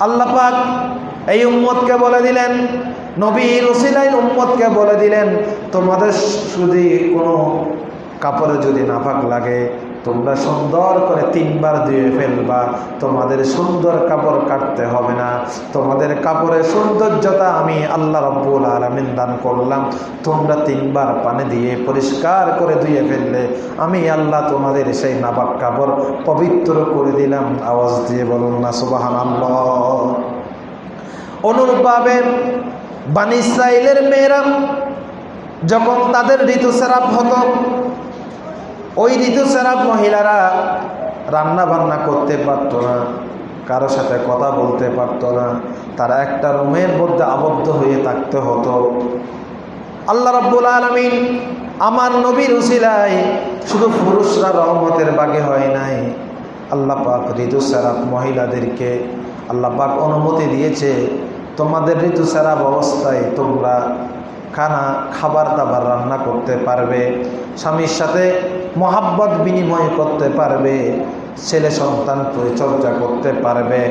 আল্লাহ পাক এই উম্মতকে বলে দিলেন, নবীর ওসিলাই উম্মতকে বলে দিলেন, তোমাদের যদি কোনো কাপড়ে যদি নাফাক লাগে তোমরা সুন্দর করে তিনবার ধুয়ে ফেলবা। তোমাদের সুন্দর কাপড় কাটতে হবে না। তোমাদের কাপড়ের সৌন্দর্যতা আমি আল্লাহ রব্বুল আলমিন দান করলাম। তোমরা তিনবার পানি দিয়ে পরিষ্কার করে ধুয়ে ফেললে আমি আল্লাহ তোমাদের সেই নাবাক কাপড় পবিত্র করে দিলাম। আওয়াজ দিয়ে বলুন না সুবাহান অনুরূপভাবে বানি ইসরায়েলের মেয়েরা যখন তাদের ঋতুস্রাব হতো ওই ঋতুস্রাব মহিলারা রান্না বান্না করতে পারত না, কারও সাথে কথা বলতে পারত না, তারা একটা রুমের মধ্যে আবদ্ধ হয়ে থাকতে হতো। আল্লাহ রব্বুল আলমিন আমার নবীর উসিলায় শুধু পুরুষরা রহমতের বাগে হয় নাই। আল্লাহ পাক ঋতুস্রাব মহিলাদেরকে আল্লাহ পাক অনুমতি দিয়েছে, তোমাদের ঋতুস্রাব অবস্থায় তোমরা খানা, খাবার দাবার রান্না করতে পারবে, স্বামীর সাথে মহাব্বত বিনিময় করতে পারবে, ছেলে সন্তান পরিচর্যা করতে পারবে,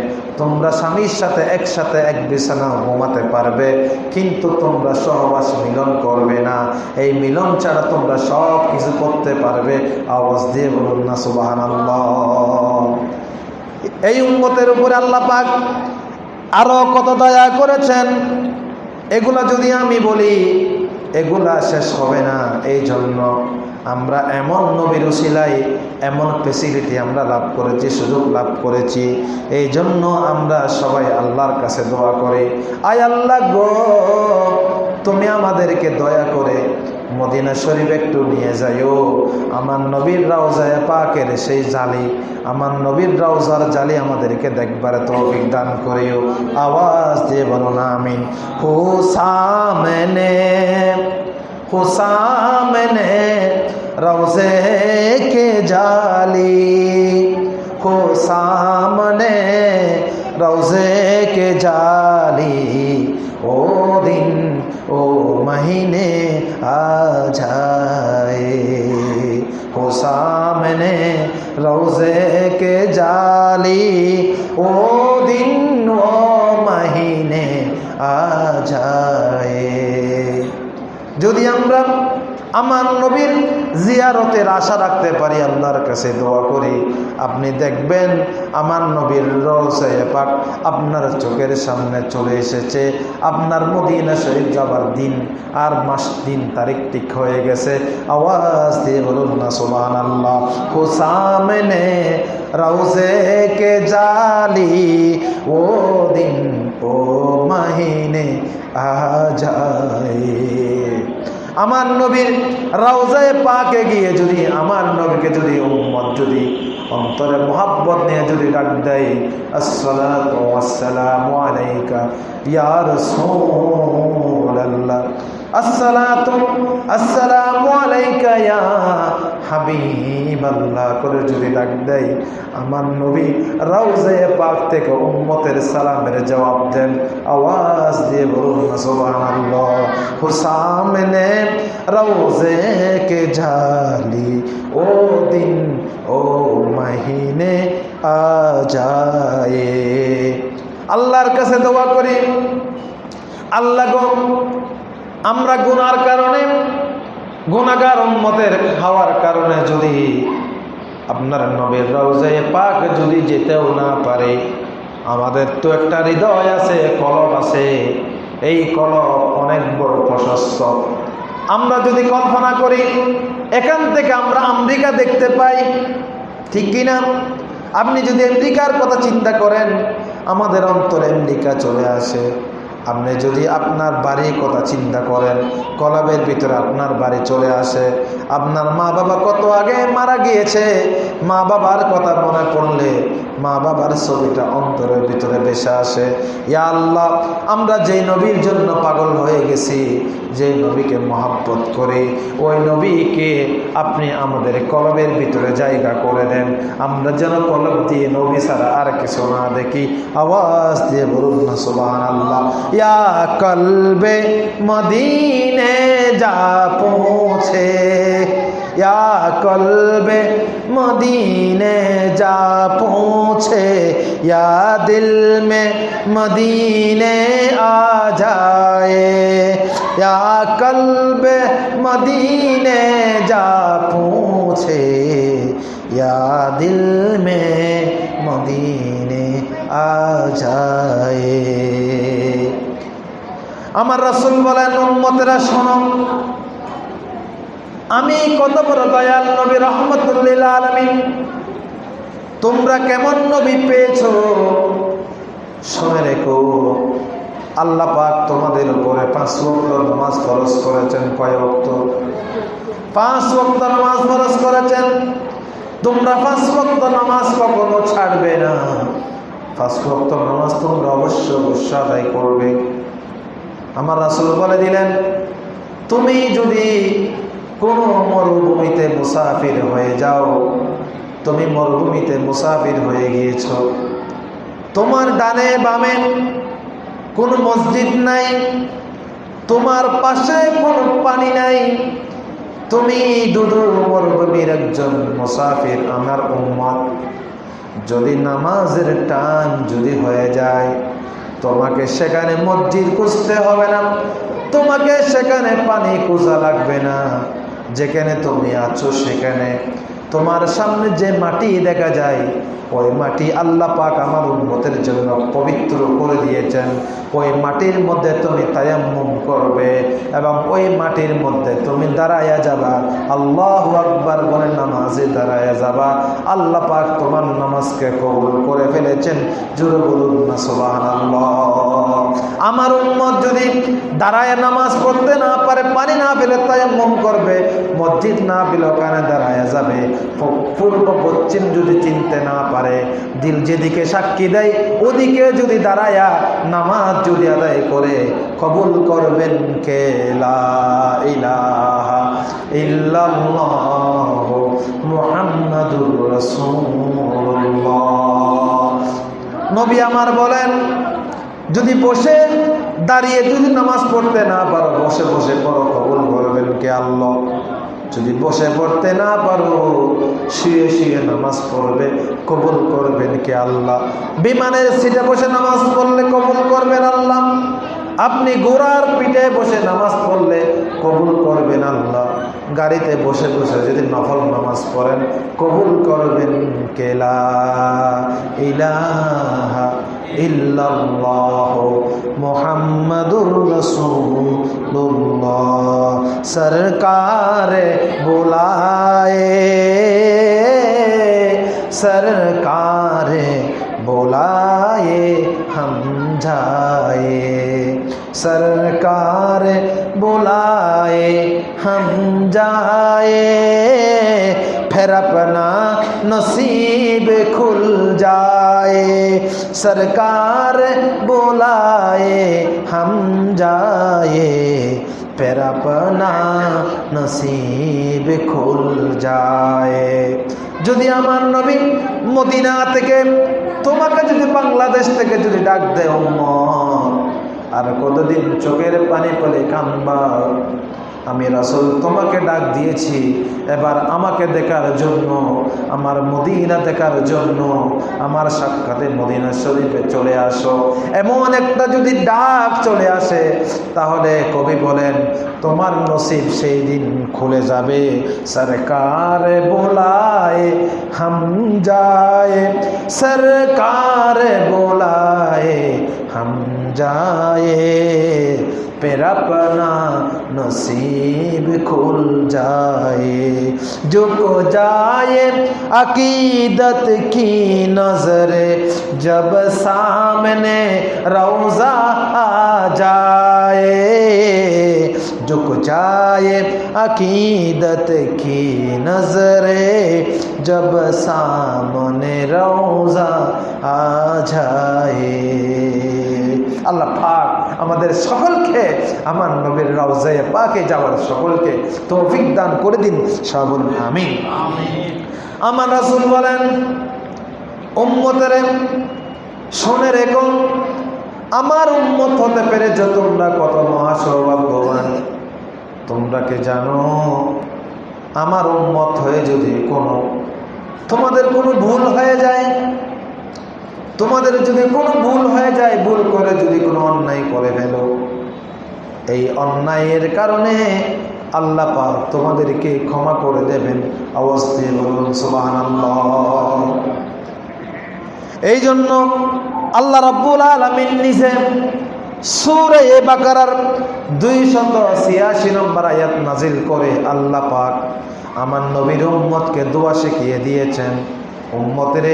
তোমরা স্বামীর সাথে একসাথে এক বিছানা ঘুমাতে পারবে, কিন্তু তোমরা সহবাস মিলন করবে না। এই মিলন ছাড়া তোমরা সব কিছু করতে পারবে। আওয়াজ দিয়ে বলুন না সুবাহান এই উন্মতের উপরে আল্লাহ পাক আরও কত দয়া করেছেন? এগুলা যদি আমি বলি, এগুলা শেষ হবে না। এই জন্য আমরা এমন নবীর সিলাই এমন ফেসিলিটি আমরা লাভ করেছি, সুযোগ লাভ করেছি। এই জন্য আমরা সবাই আল্লাহর কাছে দোয়া করে। আয় আল্লাহ গো, তুমি আমাদেরকে দয়া করে মদিনা শরীফ একটু নিয়ে যাইও। আমার নবীর রাউজায় পাকের সেই জালি, আমার নবীর রাউজার জালি আমাদেরকে দেখবার তো অভিজ্ঞান করিও। আওয়াজ দিয়ে বলো না আমি হুসামেনে হুসামেনে রাউজে কে জালি? হুসামনে রাউজে কে জালি? ও দিন او مہینے آ جائے۔ ہو سامنے روزے کے جالی۔ او دن، او مہینے آ جائے۔ যদি আমরা আমার নবীর জিয়ারতের আশা রাখতে পারি, আল্লাহর কাছে দোয়া করি। আপনি দেখবেন আমার নবীর রসায় পাক আপনার চোখের সামনে চলে এসেছে। আপনার মদিনা শরীফ যাবার দিন আর মাস, দিন তারিখ ঠিক হয়ে গেছে। আওয়াজ দিয়ে বলুন না সোমান আল্লাহ ও সামনে রওজে কে জালি, ও দিন, ও মাহিনে আ যায়। আমার নবীর রাউজায় পাকে গিয়ে যদি, আমার নবীকে যদি উম্মত যদি, অন্তরে মোহাব্বত নিয়ে যদি ডাক দেয় আসসালাম আলাইকা ইয়া রাসূলুল্লাহ। আসসালাতু আসসালামু আলাইকা ইয়া হাবিবাল্লাহ। করে যদি ডাক দেয়, আমার নবী রাউজে পাক থেকে উম্মতের সালামের জবাব দেন, আওয়াজ দিয়ে বলুন, সুবহানাল্লাহ। হুসামনে রাউজে কে জালি, ও দিন, ও মহিনে আজায়ে। আল্লাহর কাছে দোয়া করি। আল্লাহ আমরা গুনার কারণে গুনাগার উম্মতের খাওয়ার কারণে যদি আপনার নবীর রওজায় পাক যদি যেতেও না পারে, আমাদের তো একটা হৃদয় আছে, কলব আছে। এই কলব অনেক বড় প্রশস্ত। আমরা যদি কল্পনা করি, এখান থেকে আমরা আমেরিকা দেখতে পাই, ঠিক কিনা আপনি যদি আমেরিকার কথা চিন্তা করেন, আমাদের অন্তরে আমেরিকা চলে আসে। আপনি যদি আপনার বাড়ির কথা চিন্তা করেন, কলাবের ভিতরে আপনার বাড়ি চলে আসে, আপনার মা বাবা কত আগে মারা গিয়েছে মা বাবার কথা মনে পড়লে মা বাবার ছবিটা অন্তরের ভিতরে বেসে আসে। ইয়া আল্লাহ, আমরা যেই নবীর জন্য পাগল হয়ে গেছি যে নবীকে মহাব্বত করে, ওই নবীকে আপনি আমাদের কলবের ভিতরে জায়গা করে দেন। আমরা যেন কলব দিয়ে নবী ছাড়া আর কিছু না দেখি। আওয়াজ দিয়ে বলুন না সুবাহ আল্লাহ یا قلب مدینے جا پہنچے۔ یا قلب مدینے جا پہنچے۔ یا دل میں مدینے آ جائے۔ یا قلب مدینے جا پہنچے۔ یا دل میں مدینے آ جائے۔ আমার রসুল বলেন, উম্মতেরা, শোনো। আমি কত বড় দয়াল নবী, রহমতুল্লিল আলমিন। তোমরা কেমন নবী পেয়েছ? শুনে রেখো। আল্লাহ পাক তোমাদের উপরে পাঁচ ওয়াক্ত নামাজ খরচ করেছেন কয় বক্ত পাঁচ ওয়াক্ত নামাজ খরচ করেছেন। তোমরা পাঁচ ওয়াক্ত নামাজ কখনো ছাড়বে না। পাঁচ ওয়াক্ত নামাজ তোমরা অবশ্য আদায় করবে। আমার রাসুল বলে দিলেন, তুমি যদি কোনো মরুভূমিতে মুসাফির হয়ে যাও, তুমি মরুভূমিতে মুসাফির হয়ে গিয়েছ। তোমার ডানে বামে কোনো মসজিদ নাই, তোমার পাশে কোন পানি নাই। তুমি দুদু মরুভূমির একজন মুসাফির, আমার উম্মত। যদি নামাজের টান যদি হয়ে যায় তোমাকে সেখানে মসজিদ খুঁজতে হবে না। তোমাকে সেখানে পানি খোঁজা লাগবে না। যেখানে তুমি আছো সেখানে। তোমার সামনে যে মাটি দেখা যায়, ওই মাটি আল্লাহ পাক আমার উন্মতের জন্য পবিত্র করে দিয়েছেন। ওই মাটির মধ্যে তুমি তায়াম্মুম করবে এবং ওই মাটির মধ্যে তুমি দাঁড়াইয়া যাবা। আল্লাহ আকবার বলে নামাজে দাঁড়াইয়া যাবা। আল্লাহ পাক তোমার নামাজকে কবুল করে ফেলেছেন। জুড়ে বলুন না সোবাহান আমার উন্মত যদি দাঁড়ায় নামাজ পড়তে না পারে, পানি না পেলে তায়াম্মুম করবে, মসজিদ না পেলে ওখানে দাঁড়াইয়া যাবে। পূর্ব পশ্চিম যদি চিনতে না পারে, দিল যেদিকে সাক্ষী দেয়, ওদিকে যদি দাঁড়ায়া নামাজ যদি আদায় করে, কবুল করবেন কে? নবী আমার বলেন, যদি বসে দাঁড়িয়ে যদি নামাজ পড়তে না পারো, বসে বসে পড়ো, কবুল করবেন কে? আল্লাহ। যদি বসে পড়তে না পারো, শুয়ে শুয়ে নামাজ পড়বে, কবুল করবেন কে আল্লাহ? বিমানের সিটে বসে নামাজ পড়লে কবুল করবেন আল্লাহ। আপনি গোড়ার পিঠে বসে নামাজ পড়লে কবুল করবেন আল্লাহ। গাড়িতে বসে বসে যদি নফল নামাজ পড়েন, কবুল করবেন কেলা ইলাহা ইল্লাল্লাহ মোহাম্মদুর সরকারে বোলায় সরকারে বোলায় হম যায়। सरकार बुलाए हम जाए फिर अपना नसीब खुल जाए सरकार बुलाए हम जाए फिर अपना নসিব খুল যায় যদি আমার নবী মদিনা থেকে তোমাকে যদি বাংলাদেশ থেকে যদি ডাক দেয় উম্মত আর কতদিন চোখের পানি পেলে কানবা আমি রাসুল তোমাকে ডাক দিয়েছি, এবার আমাকে দেখার জন্য, আমার মদিনা দেখার জন্য, আমার সাক্ষাতে মদিনা শরীফে চলে আসো। এমন একটা যদি ডাক চলে আসে, তাহলে কবি বলেন, তোমার নসিব সেই দিন খুলে যাবে। সরকার বোলায় হাম যায়, সরকার বোলায় جائے۔ پھر اپنا نصیب کھل جائے۔ جو کو جائے، عقیدت کی نظر۔ جب سامنے روزہ آ جائے، جو کو جائے، عقیدت کی نظر۔ جب سامنے روزہ آ جائے۔ আল্লাহ পাক আমাদের সকলকে, আমার নবীর রওজায় পাকে যাওয়ার সকলকে তৌফিক দান করে দিন সবল আমি আমার রাসূল বলেন, উম্মতের, শোনে রেখো, আমার উম্মত হতে পেরেছে তোমরা কত মহা সৌভাগ্যবান তোমরা কে জানো, আমার উম্মত হয়ে যদি কোনো, তোমাদের কোনো ভুল হয়ে যায় তোমাদের যদি কোনো ভুল হয়ে যায়, ভুল করে যদি কোনো অন্যায় করে ফেলো। এই অন্যায়ের কারণে আল্লাহ পাক তোমাদেরকে ক্ষমা করে দেবেন। অবশ্যই বলুন সুবাহ এই জন্য আল্লাহ রব্বুল আলমিন নিজে সুরে এ বাকারার দুই শত ছিয়াশি নম্বর আয়াত নাজিল করে আল্লাহ পাক আমার নবীর উম্মতকে দোয়া শিখিয়ে দিয়েছেন। উম্মতের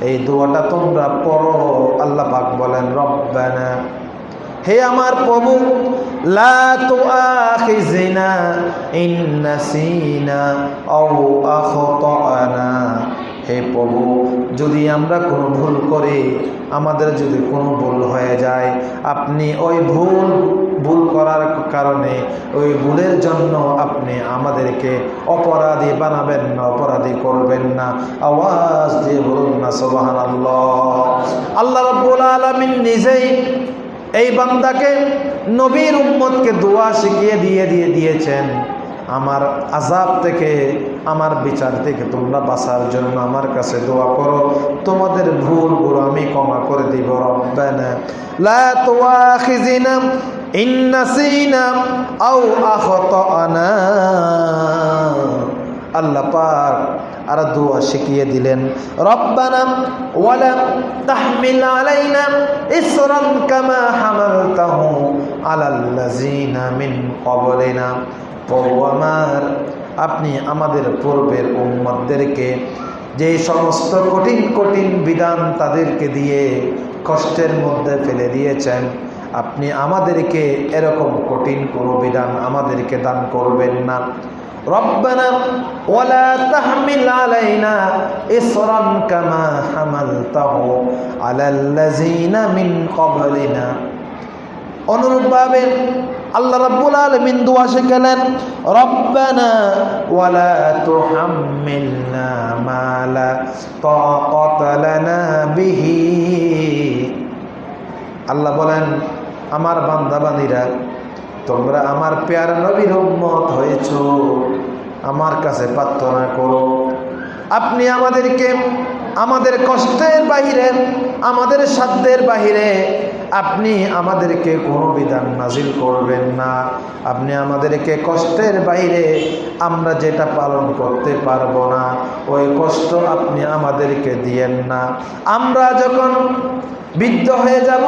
এই দোয়াটা তোমরা পড়ো আল্লাহ পাক বলেন রব্বানা হে আমার প্রভু লা হে প্রভু, যদি আমরা কোনো ভুল করি, আমাদের যদি কোনো ভুল হয়ে যায়, আপনি ওই ভুল ভুল করার কারণে ওই ভুলের জন্য আপনি আমাদেরকে অপরাধী বানাবেন না, অপরাধী করবেন না। আওয়াজ দিয়ে বলুন না সোবাহান আল্লাহ রব্বুল আলমিন নিজেই এই বান্দাকে, নবীর উম্মতকে দোয়া শিখিয়ে দিয়ে দিয়ে দিয়েছেন। আমার আজাব থেকে, আমার বিচার থেকে তোমরা বাঁচার জন্য আমার কাছে দোয়া করো। তোমাদের ভুলগুলো আমি ক্ষমা করে দিব রব্বানা লা তুআখিযিনা ইন নাসিনা আও আখতানা। আল্লাহ পাক আর দোয়া শিখিয়ে দিলেন, রব্বানা ওয়ালা তাহমিল আলাইনা ইসরান কামা হামালতাহু আলাল্লাযিনা মিন ক্বাবলিনা। প্রভু আমার আপনি আমাদের পূর্বের উম্মতদেরকে যে সমস্ত কঠিন কঠিন বিধান তাদেরকে দিয়ে কষ্টের মধ্যে ফেলে দিয়েছেন আপনি আমাদেরকে এরকম কঠিন কোনো বিধান আমাদেরকে দান করবেন না ربنا ولا تحمل علينا إصرا كما حملته على الذين من قبلنا অনুরূপভাবে আল্লাহ রাব্বুল আলামিন দোয়া শিখালেন, রব্বানা ওয়ালা বিহি। আল্লাহ বলেন, আমার বান্দাবান্দীরা তোমরা আমার পেয়ার নবীর উম্মত হয়েছ। আমার কাছে প্রার্থনা করো, আপনি আমাদেরকে আমাদের কষ্টের বাহিরে, আমাদের সাধ্যের বাহিরে আপনি আমাদেরকে কোনো বিধান নাজিল করবেন না। আপনি আমাদেরকে কষ্টের বাইরে আমরা যেটা পালন করতে পারব না, ওই কষ্ট আপনি আমাদেরকে দিয়েন না। আমরা যখন বৃদ্ধ হয়ে যাব,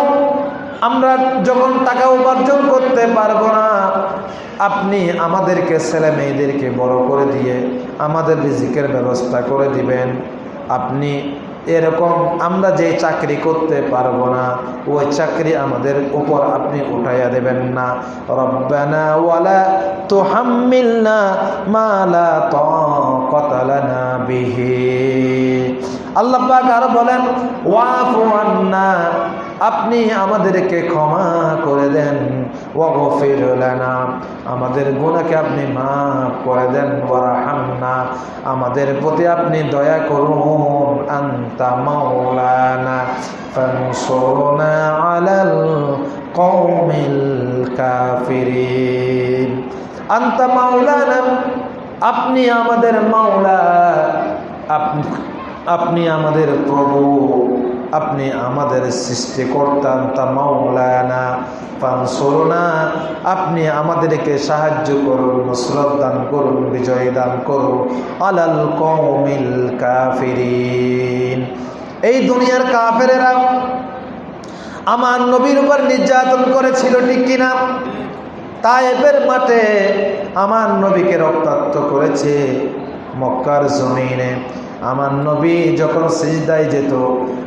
আমরা যখন টাকা উপার্জন করতে পারব না, আপনি আমাদেরকে ছেলে মেয়েদেরকে বড় করে দিয়ে আমাদের রিজিকের ব্যবস্থা করে দিবেন। আপনি এরকম আমরা যে চাকরি করতে পারব না, ওই চাকরি আমাদের উপর আপনি উঠাইয়া দেবেন না। রব্বানা ওয়ালা তো হাম্মিলনা মালা তো কতালানা বিহি। আল্লাহ আরও বলেন, ওয়াফ আন্না আপনি আমাদেরকে ক্ষমা করে দেন। ওগফির লানা। আমাদের গুণাকে আপনি মাফ করে দেন। ওয়ারহামনা। আমাদের প্রতি আপনি দয়া করুন। আন্তা মাওলানা। ফানসুরনা আলাল কওমিল কাফিরি আন্তা মাওলানা, আপনি আমাদের মাওলা। আপনি আমাদের প্রভু। আপনি আমাদের সৃষ্টিকর্তা তা মাওলানা, পানসরনা। আপনি আমাদেরকে সাহায্য করুন, নসরত দান করুন, বিজয় দান করুন। আলাল কৌমিল কাফিরিন। এই দুনিয়ার কাফেরেরা আমার নবীর উপর নির্যাতন করেছিল, ঠিক কিনা? তায়েবের মাঠে আমার নবীকে রক্তাক্ত করেছে মক্কার জমিনে। আমার নবী যখন সিজদায় যেত,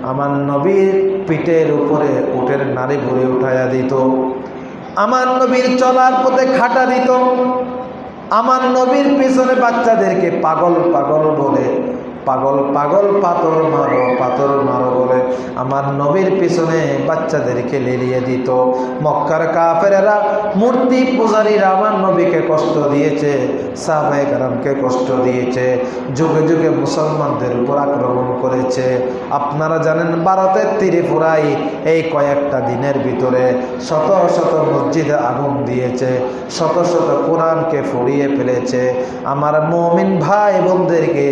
আমার নবীর পিঠের উপরে উঠের নারী ভরে উঠাইয়া দিত। আমার নবীর চলার পথে খাটা দিত। আমার নবীর পিছনে বাচ্চাদেরকে পাগল পাগল বলে, পাগল পাগল পাথর মারো পাথর মারো আমার নবীর পিছনে বাচ্চাদেরকে লেলিয়ে দিত। মক্কার কাফেরা মূর্তি পূজারীরা আমার নবীকে কষ্ট দিয়েছে সাহাবাই কষ্ট দিয়েছে, যুগে যুগে মুসলমানদের উপর আক্রমণ করেছে। আপনারা জানেন ভারতের ত্রিপুরাই এই কয়েকটা দিনের ভিতরে শত শত মসজিদে আগুন দিয়েছে, শত শত কোরআনকে ফুরিয়ে ফেলেছে। আমার মমিন ভাই বোনদেরকে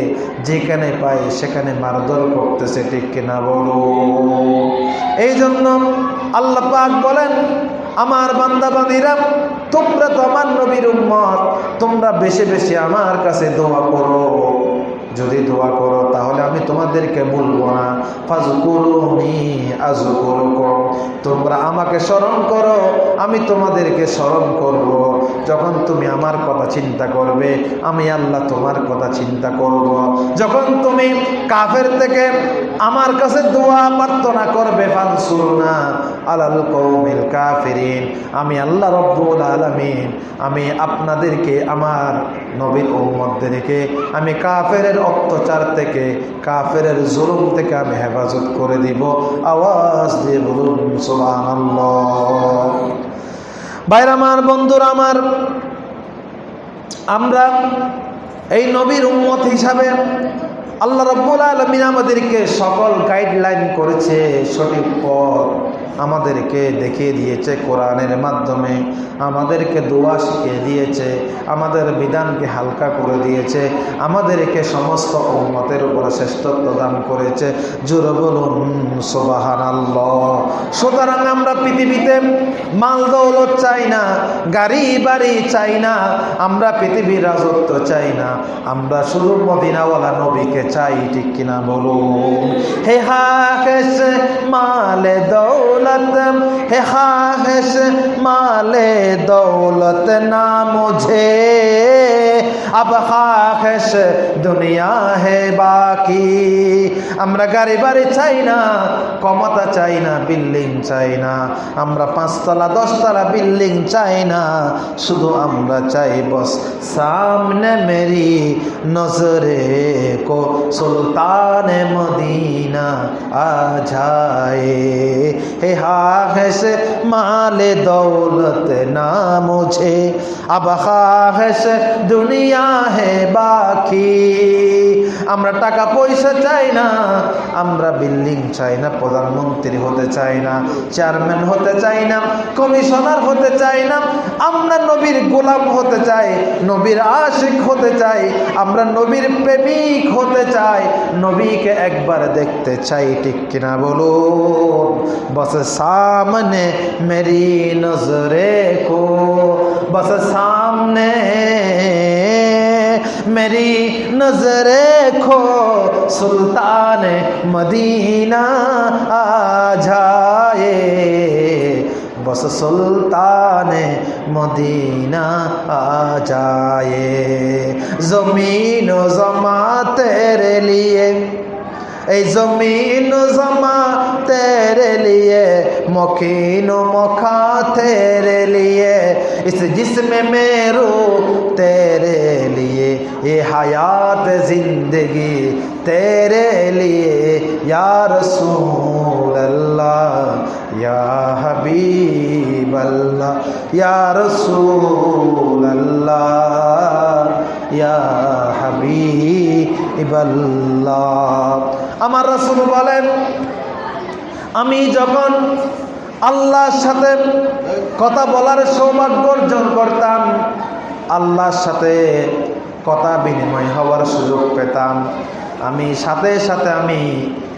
যেখানে পাই সেখানে মারধর করতেছে, ঠিক কিনা বলো এই জন্য আল্লাহ পাক বলেন, আমার বান্দাবাদীরা, তোমরা তো আমার নবীর উম্মত, তোমরা বেশি বেশি আমার কাছে দোয়া করো। যদি দোয়া করো, তাহলে আমি তোমাদেরকে বলব না তোমরা আমাকে স্মরণ করো, আমি তোমাদেরকে স্মরণ করব। যখন তুমি আমার কথা চিন্তা করবে, আমি আল্লাহ তোমার কথা চিন্তা করব। যখন তুমি কাফের থেকে আমার কাছে দোয়া প্রার্থনা করবে, ফানসুরনা কাফিরিন। আমি আল্লাহ রব্বুল আলমিন, আমি আপনাদেরকে, আমার নবীর উম্মতদেরকে আমি কাফের অত্যাচার থেকে কাফের জুলুম থেকে আমি হেফাজত করে দিব। আওয়াজ দিয়ে বলুন সোহান বাইর আমার, বন্ধুরা আমার, আমরা এই নবীর উম্মত হিসাবে আল্লাহ রব্বুল আলমিন আমাদেরকে সকল গাইডলাইন করেছে সঠিক পথ। আমাদেরকে দেখিয়ে দিয়েছে কোরআনের মাধ্যমে, আমাদেরকে দোয়া শিখিয়ে দিয়েছে, আমাদের বিধানকে হালকা করে দিয়েছে, আমাদেরকে সমস্ত উন্মতের উপরে শ্রেষ্ঠত্ব দান করেছে। জোর বলুন সুতরাং আমরা পৃথিবীতে মাল দৌলত চাই না গাড়ি বাড়ি চাই না, আমরা পৃথিবীর রাজত্ব চাই না, আমরা শুধু মদিনাওয়ালা নবীকে চাই, ঠিক কিনা বলুন? হে হা মালে দৌলত হে হা মালে दौलत ना मुझे अब खाश দুনিয়া হে বাকি আমরা গাড়ি বাড়ি চাই না ক্ষমতা চাই না বিল্ডিং চাই না আমরা পাঁচতলা দশতলা বিল্ডিং চাই না শুধু আমরা চাই বস সামনে মেরি নজরে কো সুলতান মদিনা আ যায় হে মালে দৌলত না نہ مجھے اب দুনিয়া হে বাকি। আমরা টাকা পয়সা চাই না, আমরা বিল্ডিং চাই না, প্রধানমন্ত্রী হতে চাই না, চেয়ারম্যান হতে চাই না, কমিশনার হতে চাই না, আমরা নবীর গোলাম হতে চাই, নবীর আশিক হতে চাই, আমরা নবীর প্রেমিক হতে চাই, নবীকে একবার দেখতে চাই, ঠিক কিনা বলুন? বছর سامنے میری نظرے کو، بس سامنے میری نظریں کھو سلطان مدینہ آ جائے۔ بس سلطان مدینہ آ جائے۔ زمین و زماں تیرے لیے اے زمین و زماں تیرے لیے مکین و مکھا تیرے لیے اس جسم میں رو تیرے لیے یہ حیات زندگی تیرے لیے یا رسول اللہ یا حبیب اللہ یا رسول اللہ یا حبیب اللہ আমার রসুল বলেন, আমি যখন আল্লাহর সাথে কথা বলার সৌভাগ্য অর্জন করতাম, আল্লাহর সাথে কথা বিনিময় হওয়ার সুযোগ পেতাম। আমি সাথে সাথে আমি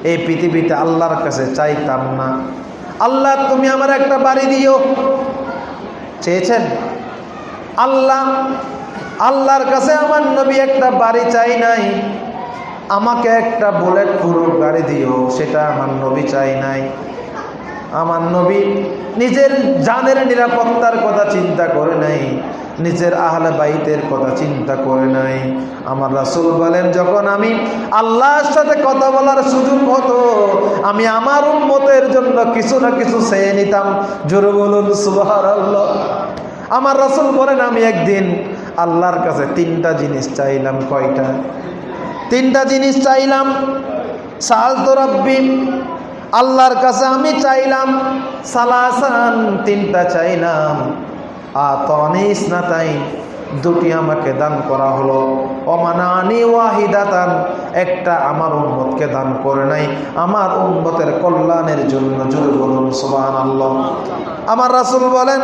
এই পৃথিবীতে আল্লাহর কাছে চাইতাম না। আল্লাহ, তুমি আমার একটা বাড়ি দিও। চেয়েছেন? আল্লাহ, আল্লাহর কাছে আমার নবী একটা বাড়ি চাই নাই। আমাকে একটা বুলেট প্রুফ গাড়ি দিও, সেটা আমার নবী চাই নাই। আমার নবী নিজের জানের নিরাপত্তার কথা চিন্তা করে নাই, নিজের আহলে বাইতের কথা চিন্তা করে নাই। আমার রাসুল বলেন, যখন আমি আল্লাহর সাথে কথা বলার সুযোগ হতো, আমি আমার উন্মতের জন্য কিছু না কিছু চেয়ে নিতাম। জোরে বলুন সুবাহ আমার রাসুল বলেন, আমি একদিন আল্লাহর কাছে তিনটা জিনিস চাইলাম, কয়টা? তিনটা জিনিস চাইলাম। সাল তো আল্লাহর কাছে আমি চাইলাম। সালাসান তিনটা চাইলাম। আতনিস না তাই দুটি আমাকে দান করা হলো। অমানানি ওয়াহিদাতান, একটা আমার উম্মতকে দান করে নাই। আমার উম্মতের কল্যাণের জন্য জোরে বলুন সুবাহান আল্লাহ আমার রাসুল বলেন,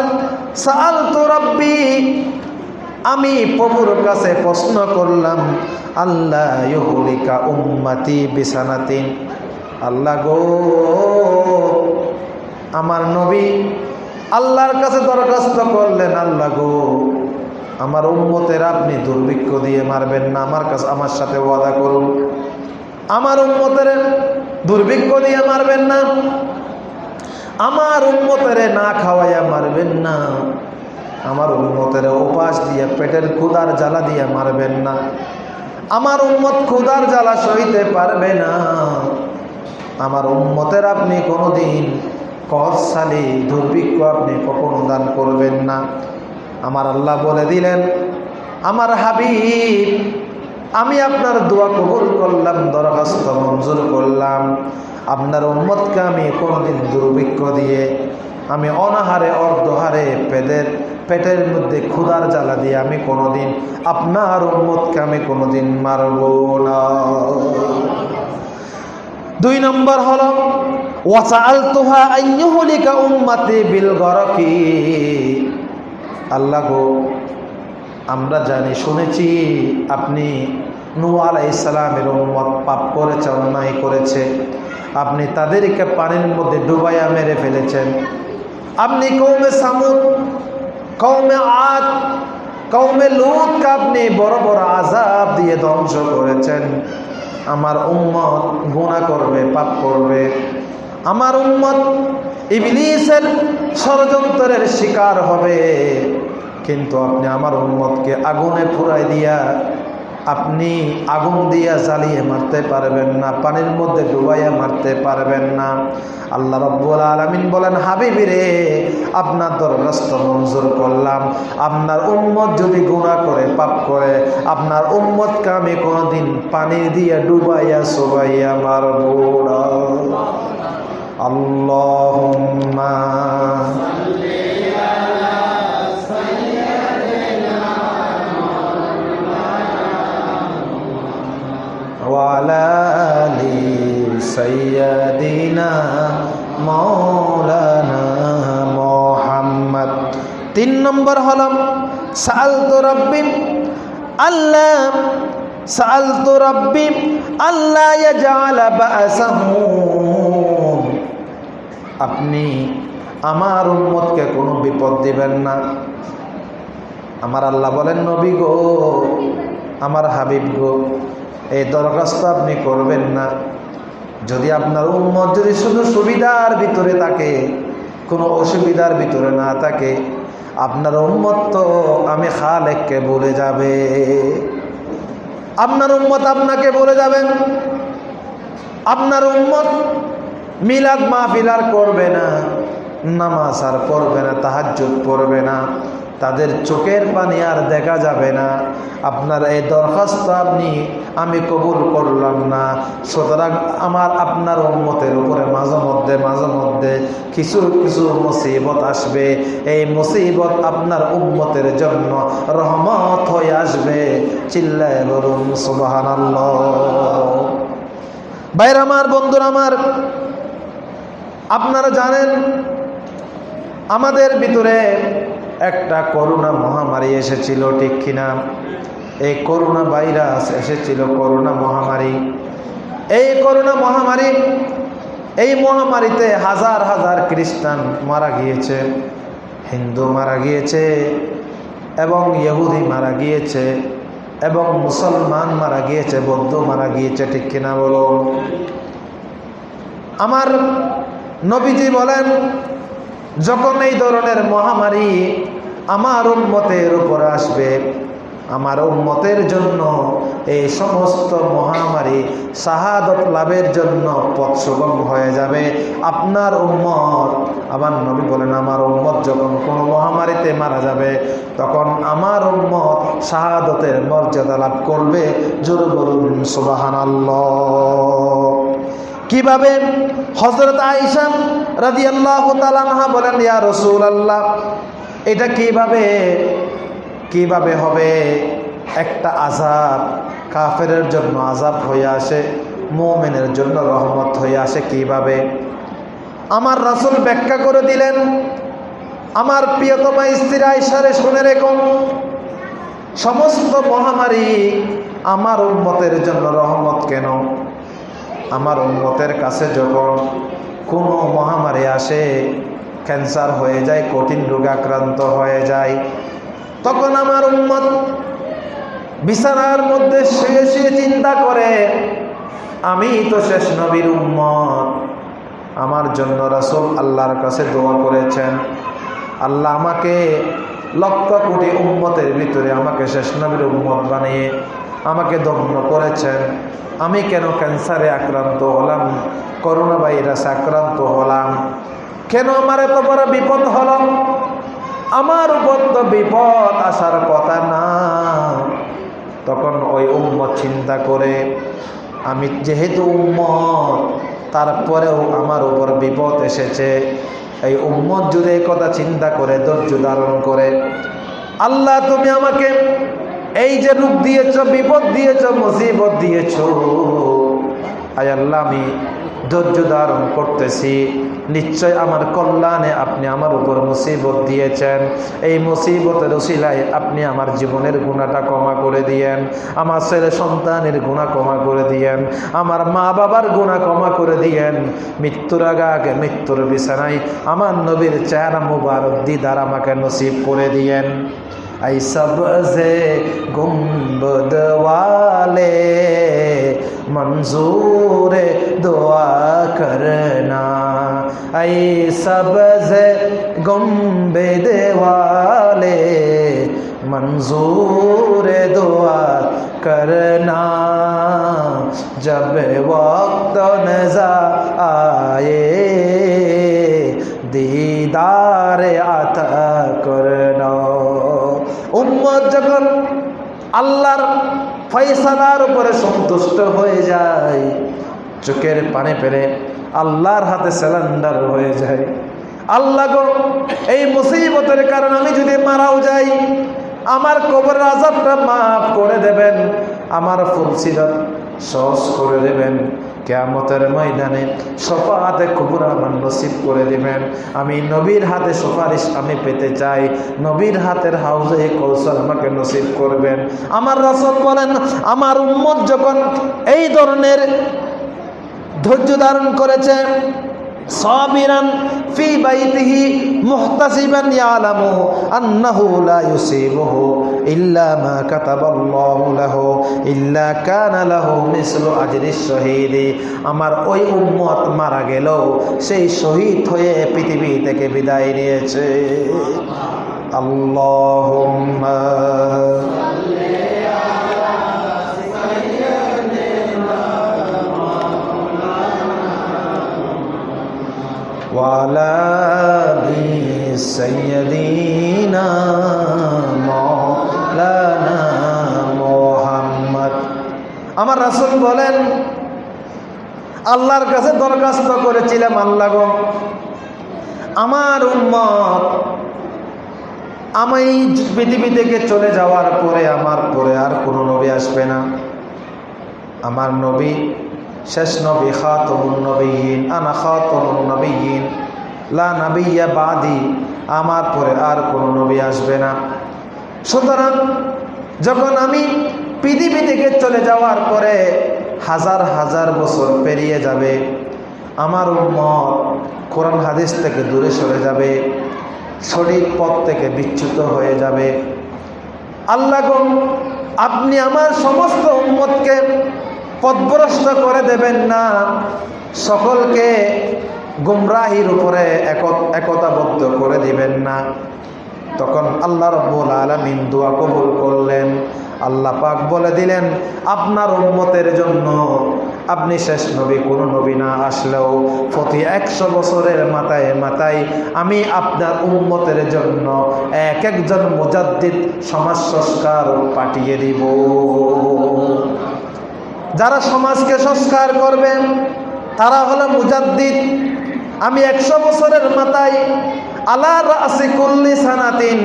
সাল তো রব্বি আমি প্রভুর কাছে প্রশ্ন করলাম আল্লাহ ইহুলিকা উম্মাতি বিছানাতিন আল্লাহ গো, আমার নবী আল্লাহর কাছে দরখাস্ত করলেন, আল্লাহ গো, আমার উম্মতের আপনি দুর্ভিক্ষ দিয়ে মারবেন না, আমার কাছে, আমার সাথে ওয়াদা করুন। আমার উম্মতের দুর্ভিক্ষ দিয়ে মারবেন না, আমার উম্মতের না খাওয়াইয়া মারবেন না। আমার উন্মতের উপাস দিয়ে পেটের ক্ষুদার জ্বালা দিয়ে মারবেন না। আমার উন্মত ক্ষুদার জ্বালা সইতে পারবে না। আমার উন্মতের আপনি কোনোদিন কসালি দুর্ভিক্ষ আপনি কখনো দান করবেন না। আমার আল্লাহ বলে দিলেন, আমার হাবিব, আমি আপনার দোয়া কবুল করলাম, দরখাস্ত মঞ্জুর করলাম। আপনার উম্মতকে আমি কোনোদিন দুর্ভিক্ষ দিয়ে, আমি অনাহারে, অর্ধহারে পেটের পেটের মধ্যে ক্ষুধার জ্বালা দিয়ে আমি কোনোদিন আপনার উম্মতকে আমি কোনোদিন মারব না। দুই নম্বর হল আল্লাহ গো, আমরা জানি, শুনেছি, আপনি নু ইসলামের উম্মত পাপ করেছে অন্যায় করেছে। আপনি তাদেরকে পানির মধ্যে ডুবাইয়া মেরে ফেলেছেন। আপনি কৌমে সামুদ কৌমে আত কৌমে লুতকে আপনি বড় বড় আজাব দিয়ে ধ্বংস করেছেন। আমার উম্মত গুণা করবে, পাপ করবে। আমার উম্মত ইবলিসের ষড়যন্ত্রের শিকার হবে। কিন্তু আপনি আমার উম্মতকে আগুনে ফুরাই দিয়া আপনি আগুন দিয়া জ্বালিয়ে মারতে পারবেন না, পানির মধ্যে ডুবাইয়া মারতে পারবেন না। আল্লাহ রব্বুল আলমিন বলেন হাবিবি রে আপনার দরখাস্ত মঞ্জুর করলাম। আপনার উম্মত যদি গুণা করে, পাপ করে, আপনার উম্মতকে আমি কোনোদিন পানি দিয়ে ডুবাইয়া সোবাইয়া মারব না। وعلى آل سيدنا مولانا মোহাম্মদ তিন নম্বর হলাম সাল তো রব্বি আল্লাহ সাল তো রব্বি আল্লাহ ইয়াজালা বাসাহুম আপনি আমার উম্মতকে কোনো বিপদ দিবেন না আমার আল্লাহ বলেন নবী গো আমার হাবিব গো এই দরখাস্ত আপনি করবেন না। যদি আপনার উম্মত যদি শুধু সুবিধার ভিতরে থাকে, কোনো অসুবিধার ভিতরে না থাকে, আপনার উম্মত তো আমি খালেককে বলে যাবে। আপনার উন্মত আপনাকে বলে যাবেন। আপনার উম্মত মিলাদ মাহফিল আর করবে না, নামাজ আর পড়বে না, তাহাজ্জুদ পড়বে না। তাদের চোখের পানি আর দেখা যাবে না। আপনার এই দরখাস্ত আপনি, আমি কবুল করলাম না। সুতরাং আমার আপনার উন্মতের উপরে মাঝে মধ্যে মাঝে মধ্যে কিছু কিছু মুসিবত আসবে। এই মুসিবত আপনার উন্মতের জন্য রহমত হয়ে আসবে। চিল্লায় বলুন সুবাহান বাইর আমার, বন্ধুর আমার, আপনারা জানেন, আমাদের ভিতরে একটা করোনা মহামারী এসেছিল, ঠিক কিনা? এই করোনা ভাইরাস এসেছিল করোনা মহামারী। এই করোনা মহামারী, এই মহামারীতে হাজার হাজার খ্রিস্টান মারা গিয়েছে, হিন্দু মারা গিয়েছে, এবং ইহুদি মারা গিয়েছে, এবং মুসলমান মারা গিয়েছে, বৌদ্ধ মারা গিয়েছে, ঠিক কিনা বলো? আমার নবীজি বলেন যখন এই ধরনের মহামারী আমার উন্মতের উপরে আসবে, আমার উন্মতের জন্য এই সমস্ত মহামারী শাহাদত লাভের জন্য পথ সুগম হয়ে যাবে। আপনার উম্মত আমার নবী বলেন, আমার উম্মত যখন কোনো মহামারীতে মারা যাবে, তখন আমার উম্মত শাহাদতের মর্যাদা লাভ করবে। জোর বলুন সুবাহান কীভাবে হজরত আইসাম রাজি আল্লাহ তালানহা বলেন, ইয়া রসুল আল্লাহ এটা কীভাবে কীভাবে হবে? একটা আজাব কাফেরের জন্য আজাব হয়ে আসে, মোমেনের জন্য রহমত হয়ে আসে কীভাবে? আমার রাসুল ব্যাখ্যা করে দিলেন, আমার প্রিয়তমা স্ত্রী আইসারে শুনে রেখুন সমস্ত মহামারী আমার উন্মতের জন্য রহমত কেন? আমার উন্মতের কাছে যখন কোনো মহামারী আসে, ক্যান্সার হয়ে যায়, কঠিন রোগাক্রান্ত হয়ে যায়, তখন আমার উন্মত বিছানার মধ্যে শুয়ে শুয়ে চিন্তা করে, আমি তো শেষ নবীর উম্মত। আমার জন্য রাসুল আল্লাহর কাছে দোয়া করেছেন। আল্লাহ আমাকে লক্ষ কোটি উম্মতের ভিতরে আমাকে শেষ নবীর উম্মত বানিয়ে আমাকে দগ্ন করেছেন। আমি কেন ক্যান্সারে আক্রান্ত হলাম? করোনা ভাইরাসে আক্রান্ত হলাম। কেন আমার এত বড় বিপদ হল? আমার উপর তো বিপদ আসার কথা না। তখন ওই উম্মত চিন্তা করে, আমি যেহেতু উম্মত, তারপরেও আমার উপর বিপদ এসেছে। এই উম্মত যদি কথা চিন্তা করে, ধৈর্য ধারণ করে, আল্লাহ তুমি আমাকে এই যে রূপ দিয়েছ, বিপদ দিয়েছ, মুসিবত দিয়েছ। আয় আল্লাহ, আমি ধৈর্য ধারণ করতেছি। নিশ্চয় আমার কল্যাণে আপনি আমার উপর মুসিবত দিয়েছেন। এই মুসিবতের উশিলায় আপনি আমার জীবনের গুণাটা ক্ষমা করে দিয়েন। আমার ছেলে সন্তানের গুণা ক্ষমা করে দিয়েন। আমার মা বাবার গুণা ক্ষমা করে দিয়েন। মৃত্যুর আগে আগে মৃত্যুর বিছানায় আমার নবীর চেহারা মুবারক দিদার আমাকে নসিব করে দিয়েন। ای سب سے گنبد والے، منظور دعا کرنا۔ ای سب سے گنبد والے، منظور دعا کرنا۔ جب وقت نظا آئے، دیدار آتا উম্মত যখন আল্লাহর ফয়সালার উপরে সন্তুষ্ট হয়ে যায়, চোখের পানে পেরে আল্লাহর হাতে স্যালেন্ডার হয়ে যায়। আল্লাহ গো, এই মুসিবতের কারণে আমি যদি মারাও যাই, আমার কবর আজাবটা মাফ করে দেবেন, আমার ফুলসিরাত সহজ করে দেবেন। কেয়ামতের ময়দানে হাতে কবুর আমার নসিব করে দিবেন। আমি নবীর হাতে সুপারিশ আমি পেতে চাই। নবীর হাতের হাউজে কৌশল আমাকে নসিব করবেন। আমার রসদ বলেন, আমার উম্মত যখন এই ধরনের ধৈর্য ধারণ করেছে সাবিরান ফি বাইতিহি মুহতাসিবান ইয়ালামু আন্নাহু লা ইউসিবুহু ইল্লা মা কাতাবাল্লাহু লাহু, ইল্লা কানা লাহু মিসলু আজরিস শহীদি। আমার ওই উম্মত মারা গেল, সেই শহীদ হয়ে পৃথিবী থেকে বিদায় নিয়েছে। আল্লাহুম্মা وعلى آل سيدنا مولانا মোহাম্মদ আমার রাসূল বলেন আল্লাহর কাছে দরখাস্ত করেছিলাম আল্লাহ গো আমার উম্মত আমি পৃথিবী থেকে চলে যাওয়ার পরে আমার পরে আর কোনো নবী আসবে না আমার নবী শেষ নবী খাতমুন নবীন, আনা খাতমুন নবীন। লা নবিয়া বাদি, আমার পরে আর কোনো নবী আসবে না। সুতরাং যখন আমি পৃথিবী থেকে চলে যাওয়ার পরে হাজার হাজার বছর পেরিয়ে যাবে, আমার উম্মত কোরআন হাদিস থেকে দূরে সরে যাবে, সঠিক পথ থেকে বিচ্যুত হয়ে যাবে। আল্লাহ আপনি আমার সমস্ত উম্মতকে পথভ্রষ্ট করে দেবেন না। সকলকে গুমরাহির উপরে এক- একতাবদ্ধ করে দিবেন না। তখন আল্লাহ রব্বুল আলমিন দোয়া কবুল করলেন। আল্লাহ পাক বলে দিলেন, আপনার উন্মতের জন্য আপনি শেষ নবী, কোন নবী না আসলেও প্রতি একশো বছরের মাথায় মাথায় আমি আপনার উন্মতের জন্য এক একজন মুজাদ্দিদ সমাজ সংস্কার পাঠিয়ে দিব। যারা সমাজকে সংস্কার করবেন, তারা হলো মুজাদ্দিদ। আমি একশো বছরের মাথায় আলার আসি কুল্লি সানাতিন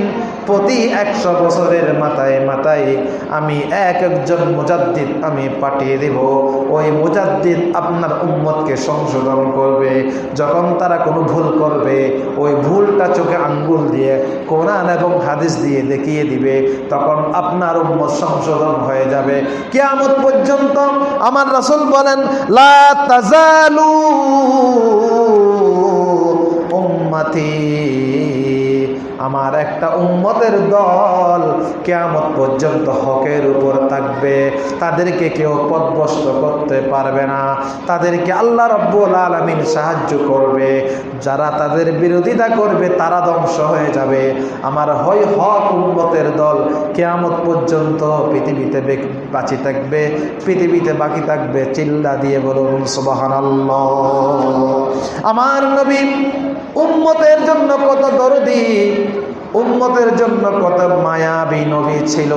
প্রতি একশো বছরের মাথায় মাথায় আমি এক একজন মুজাদ্দিদ আমি পাঠিয়ে দেব। ওই মুজাদ্দিদ আপনার উম্মতকে সংশোধন করবে। যখন তারা কোনো ভুল করবে, ওই ভুলটা চোখে আঙ্গুল দিয়ে, কোরআন এবং হাদিস দিয়ে দেখিয়ে দিবে। তখন আপনার উম্মত সংশোধন হয়ে যাবে। কিয়ামত পর্যন্ত আমার রাসূল বলেন, লা উম্মতি আমার একটা উম্মতের দল কেয়ামত পর্যন্ত হকের উপর থাকবে। তাদেরকে কেউ পদভস্ত করতে পারবে না। তাদেরকে আল্লাহ রব্বুল আলমিন সাহায্য করবে। যারা তাদের বিরোধিতা করবে, তারা ধ্বংস হয়ে যাবে। আমার হয় হক উম্মতের দল কেয়ামত পর্যন্ত পৃথিবীতে বাঁচি থাকবে, পৃথিবীতে বাকি থাকবে। চিল্লা দিয়ে বলুন সুবাহান আমার নবী উম্মতের জন্য কত দরদি উম্মতের জন্য কত মায়াবী নবী ছিল,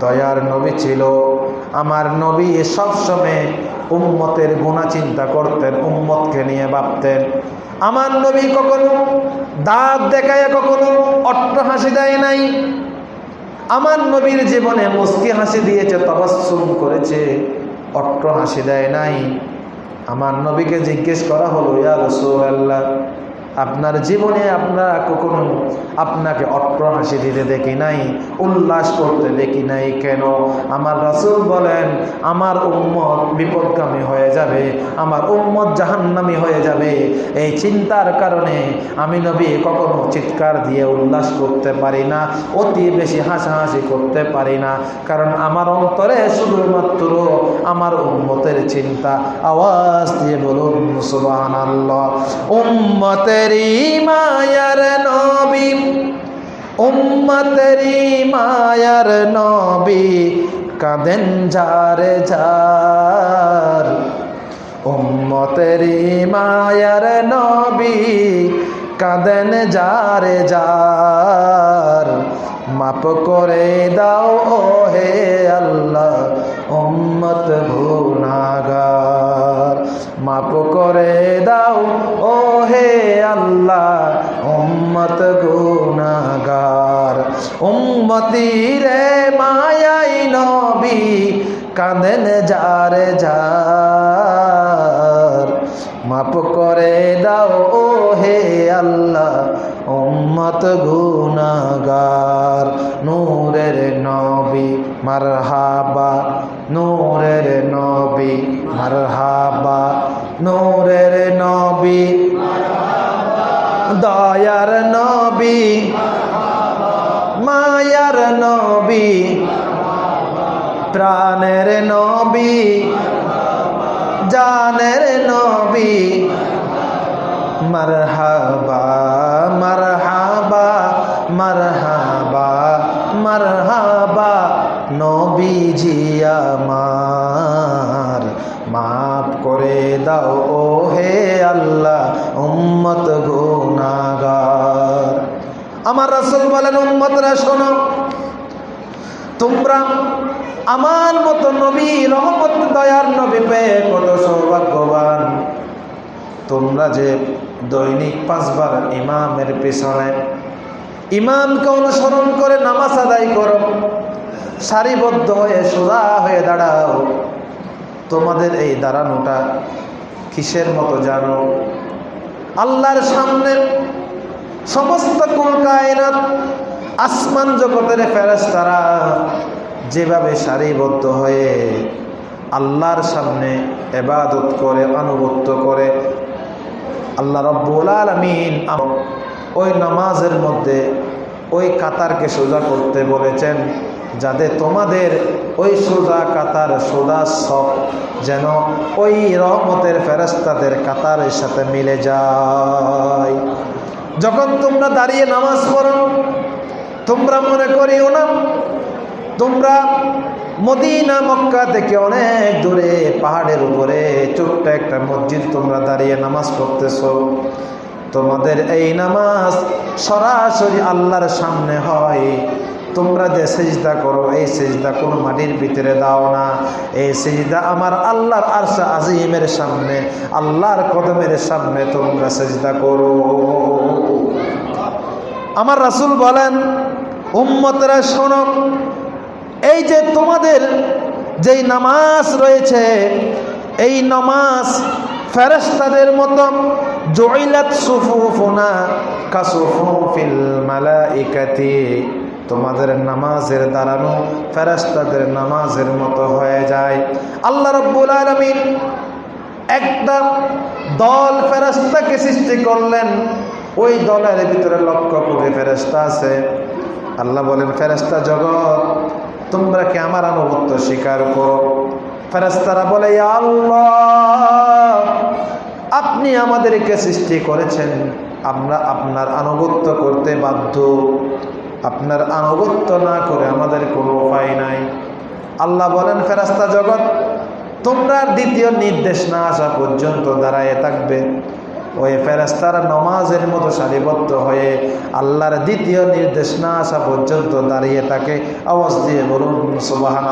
দয়ার নবী ছিল। আমার নবী সবসময় উম্মতের গুণা চিন্তা করতেন, উম্মতকে নিয়ে ভাবতেন। আমার নবী কখনো দাঁত দেখায়, কখনো অট্ট হাসি দেয় নাই। আমার নবীর জীবনে মুস্কি হাসি দিয়েছে তবাসুম করেছে, অট্ট হাসি দেয় নাই। আমার নবীকে জিজ্ঞেস করা হলো, ইয়া রসুল্লাহ আপনার জীবনে আপনারা কখনো আপনাকে অট্ট দিতে দেখি নাই, উল্লাস করতে দেখি নাই কেন? আমার রাসূল বলেন, আমার উম্মত বিপদগামী হয়ে যাবে, আমার উম্মত জাহান্নামী হয়ে যাবে। এই চিন্তার কারণে আমি নবী কখনো চিৎকার দিয়ে উল্লাস করতে পারি না, অতি বেশি হাসাহাসি করতে পারি না। কারণ আমার অন্তরে শুধুমাত্র আমার উম্মতের চিন্তা। আওয়াজ দিয়ে বলুন, সুবহানাল্লাহ। মায়ার নবী উম্মতেরই মায়ার নবী কাঁদেন যারে যার উম্মতেরই মায়ার নবী কাঁদেন যারে যার মাপ করে দাও ও হে আল্লাহ উম্মত গুনাগার মাপ করে দাও ও হে আল্লাহ, উম্মত গুনাগার উম্মতি রে মায়াই নবী, কাঁদেন যারে যার। মাপ করে দাও ও হে আল্লাহ, উম্মত গুনাগার নূরের নবী, মারহাবা, নূরের নবী, মারহাবা নূরের নবী, দয়ার নবী, মায়ার নবী, প্রাণের নবী, জানের নবী, মারহাবা মারহাবা মারহাবা মারহাবা, নবীজি আমার। মাফ করে দাও ও হে আল্লাহ, উম্মত গুনাগার আমার রাসূল বলেন, উম্মতরা শোনো, তোমরা আমার মতো নবী, রহমত, দয়ার নবী পেয়ে কত সৌভাগ্যবান। তোমরা যে দৈনিক পাঁচবার ইমামের পেছনে ইমামকে অনুসরণ করে নামাজ আদায় করো, সারিবদ্ধ হয়ে সোজা হয়ে দাঁড়াও তোমাদের এই দাঁড়ানোটা কিসের মতো জানো? আল্লাহর সামনে সমস্ত কুল কায়নাত আসমান জগতের ফেরেশতারা যেভাবে সারিবদ্ধ হয়ে আল্লাহর সামনে এবাদত করে, আনুগত্য করে, আল্লাহ রব্বুল আলমিন ওই নামাজের মধ্যে ওই কাতারকে সোজা করতে বলেছেন যাতে তোমাদের ওই সোজা কাতার, সোজা সব যেন ওই রহমতের ফেরস্তাদের কাতারের সাথে মিলে যায়। যখন তোমরা দাঁড়িয়ে নামাজ পড়ো, তোমরা মনে করিও না, তোমরা মদিনা, মক্কা থেকে অনেক দূরে পাহাড়ের উপরে ছোট্ট একটা মসজিদ তোমরা দাঁড়িয়ে নামাজ পড়তেছ। তোমাদের এই নামাজ সরাসরি আল্লাহর সামনে হয়। তোমরা যে সেজদা করো, এই সেজদা কোনো মাটির ভিতরে দাও না। এই সেজদা আমার আল্লাহর আরশা আজিমের সামনে, আল্লাহর কদমের সামনে তোমরা সেজদা করো। আমার রাসুল বলেন, উম্মতরা, শোনো, এই যে তোমাদের যেই নামাজ রয়েছে, এই নামাজ ফেরেস্তাদের মতো জয়লাত সুফুফুনা কাসুফুফিল মালাইকাতি। তোমাদের নামাজের দাঁড়ানো ফেরেস্তাদের নামাজের মতো হয়ে যায়। আল্লাহ রব্বুল আলমিন একটা দল ফেরেস্তাকে সৃষ্টি করলেন। ওই দলের ভিতরে লক্ষ কোটি ফেরেস্তা আছে। আল্লাহ বলেন ফেরেস্তা জগৎ, তোমরা কি আমার আনুগত্য স্বীকার করো? ফেরেস্তারা বলে আল্লাহ, আপনি আমাদেরকে সৃষ্টি করেছেন। আমরা আপনার আনুগত্য করতে বাধ্য। আপনার আনুগত্য না করে আমাদের কোনো উপায় নাই। আল্লাহ বলেন ফেরাস্তা জগৎ, তোমরা দ্বিতীয় নির্দেশ না আসা পর্যন্ত দাঁড়ায় থাকবে। ওই ফেরাস্তারা নমাজের মতো সারিবদ্ধ হয়ে আল্লাহর দ্বিতীয় নির্দেশ না আসা পর্যন্ত দাঁড়িয়ে থাকে। আওয়াজ দিয়ে বলুন সুবাহান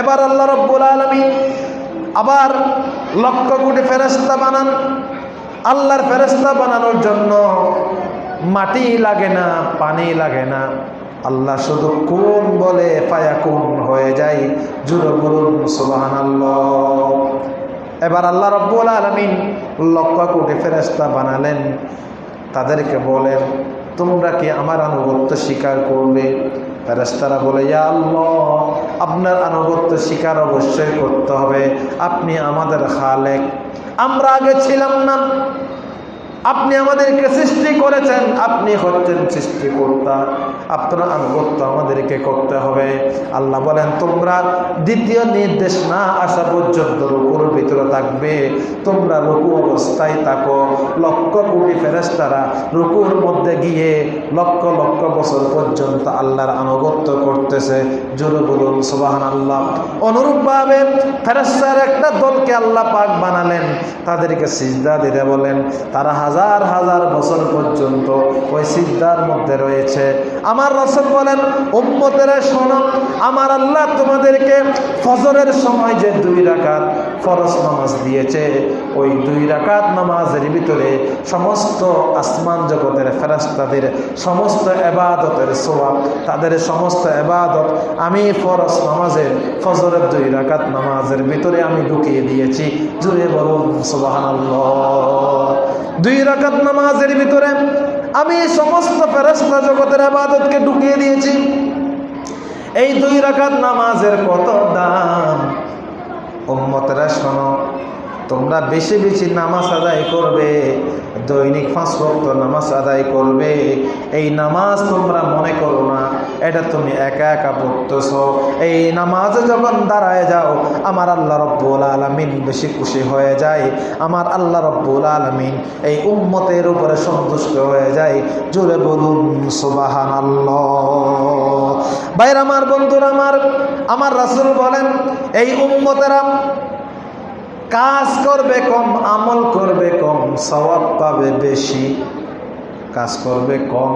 এবার আল্লাহ রব্বুল আলমী আবার লক্ষ কোটি ফেরস্তা বানান। আল্লাহর ফেরস্তা বানানোর জন্য মাটি লাগে না, পানি লাগে না। আল্লাহ শুধু কোন বলে পায়া কোন হয়ে যায়। জুড়ে বলুন সুবাহান এবার আল্লাহ রব্বুল আলমিন লক্ষ কোটি ফেরস্তা বানালেন। তাদেরকে বলেন, তোমরা কি আমার আনুগত্য স্বীকার করবে? ফেরেস্তারা বলে আল্লাহ, আপনার আনুগত্য স্বীকার অবশ্যই করতে হবে। আপনি আমাদের খালেক। আমরা আগে ছিলাম না। আপনি আমাদেরকে সৃষ্টি করেছেন, আপনি হচ্ছেন সৃষ্টিকর্তা। আপনার আনুগত্য আমাদেরকে করতে হবে। আল্লাহ বলেন, তোমরা দ্বিতীয় নির্দেশ না আসা পর্যন্ত রুকুর ভিতরে থাকবে। তোমরা রুকু অবস্থায় থাকো। লক্ষ কোটি ফেরেস্তারা রুকুর মধ্যে গিয়ে লক্ষ লক্ষ বছর পর্যন্ত আল্লাহর আনুগত্য করতেছে। জোরে বলুন সুবাহান আল্লাহ অনুরূপভাবে ফেরেস্তার একটা দলকে আল্লাহ পাক বানালেন। তাদেরকে সিজদা দিতে বলেন। তারা হাজার হাজার বছর পর্যন্ত ওই সিদ্ধার মধ্যে রয়েছে। আমার রসল বলেন, উম্মতের শোনো আমার আল্লাহ তোমাদেরকে ফজরের সময় যে দুই রাকাত ফরজ নামাজ দিয়েছে, ওই দুই রাকাত নামাজের ভিতরে সমস্ত আসমান জগতের ফেরাস্তাদের সমস্ত এবাদতের সোয়াব তাদের সমস্ত এবাদত আমি ফরজ নামাজের, ফজরের দুই রাকাত নামাজের ভিতরে আমি ঢুকিয়ে দিয়েছি। জুড়ে বলুন সুবাহান দুই রাকাত নামাজের ভিতরে আমি সমস্ত ফেরস্তা জগতের আবাদতকে ঢুকিয়ে দিয়েছি। এই দুই রাকাত নামাজের কত দাম? উম্মতরা শোনো, তোমরা বেশি বেশি নামাজ আদায় করবে। দৈনিক পাঁচ ভক্ত নামাজ আদায় করবে। এই নামাজ তোমরা মনে করো না, এটা তুমি একা একা পড়তেছ। এই নামাজে যখন দাঁড়ায় যাও, আমার আল্লাহ রব্বুল আলমিন বেশি খুশি হয়ে যায়। আমার আল্লাহ রব্বুল আলমিন এই উম্মতের উপরে সন্তুষ্ট হয়ে যায়। জোরে বলুন সুবাহান আল্লাহ বাইর আমার বন্ধুরা, আমার আমার রাসুল বলেন, এই উম্মতেরা কাজ করবে কম, আমল করবে কম স্বভাব পাবে বেশি। কাজ করবে কম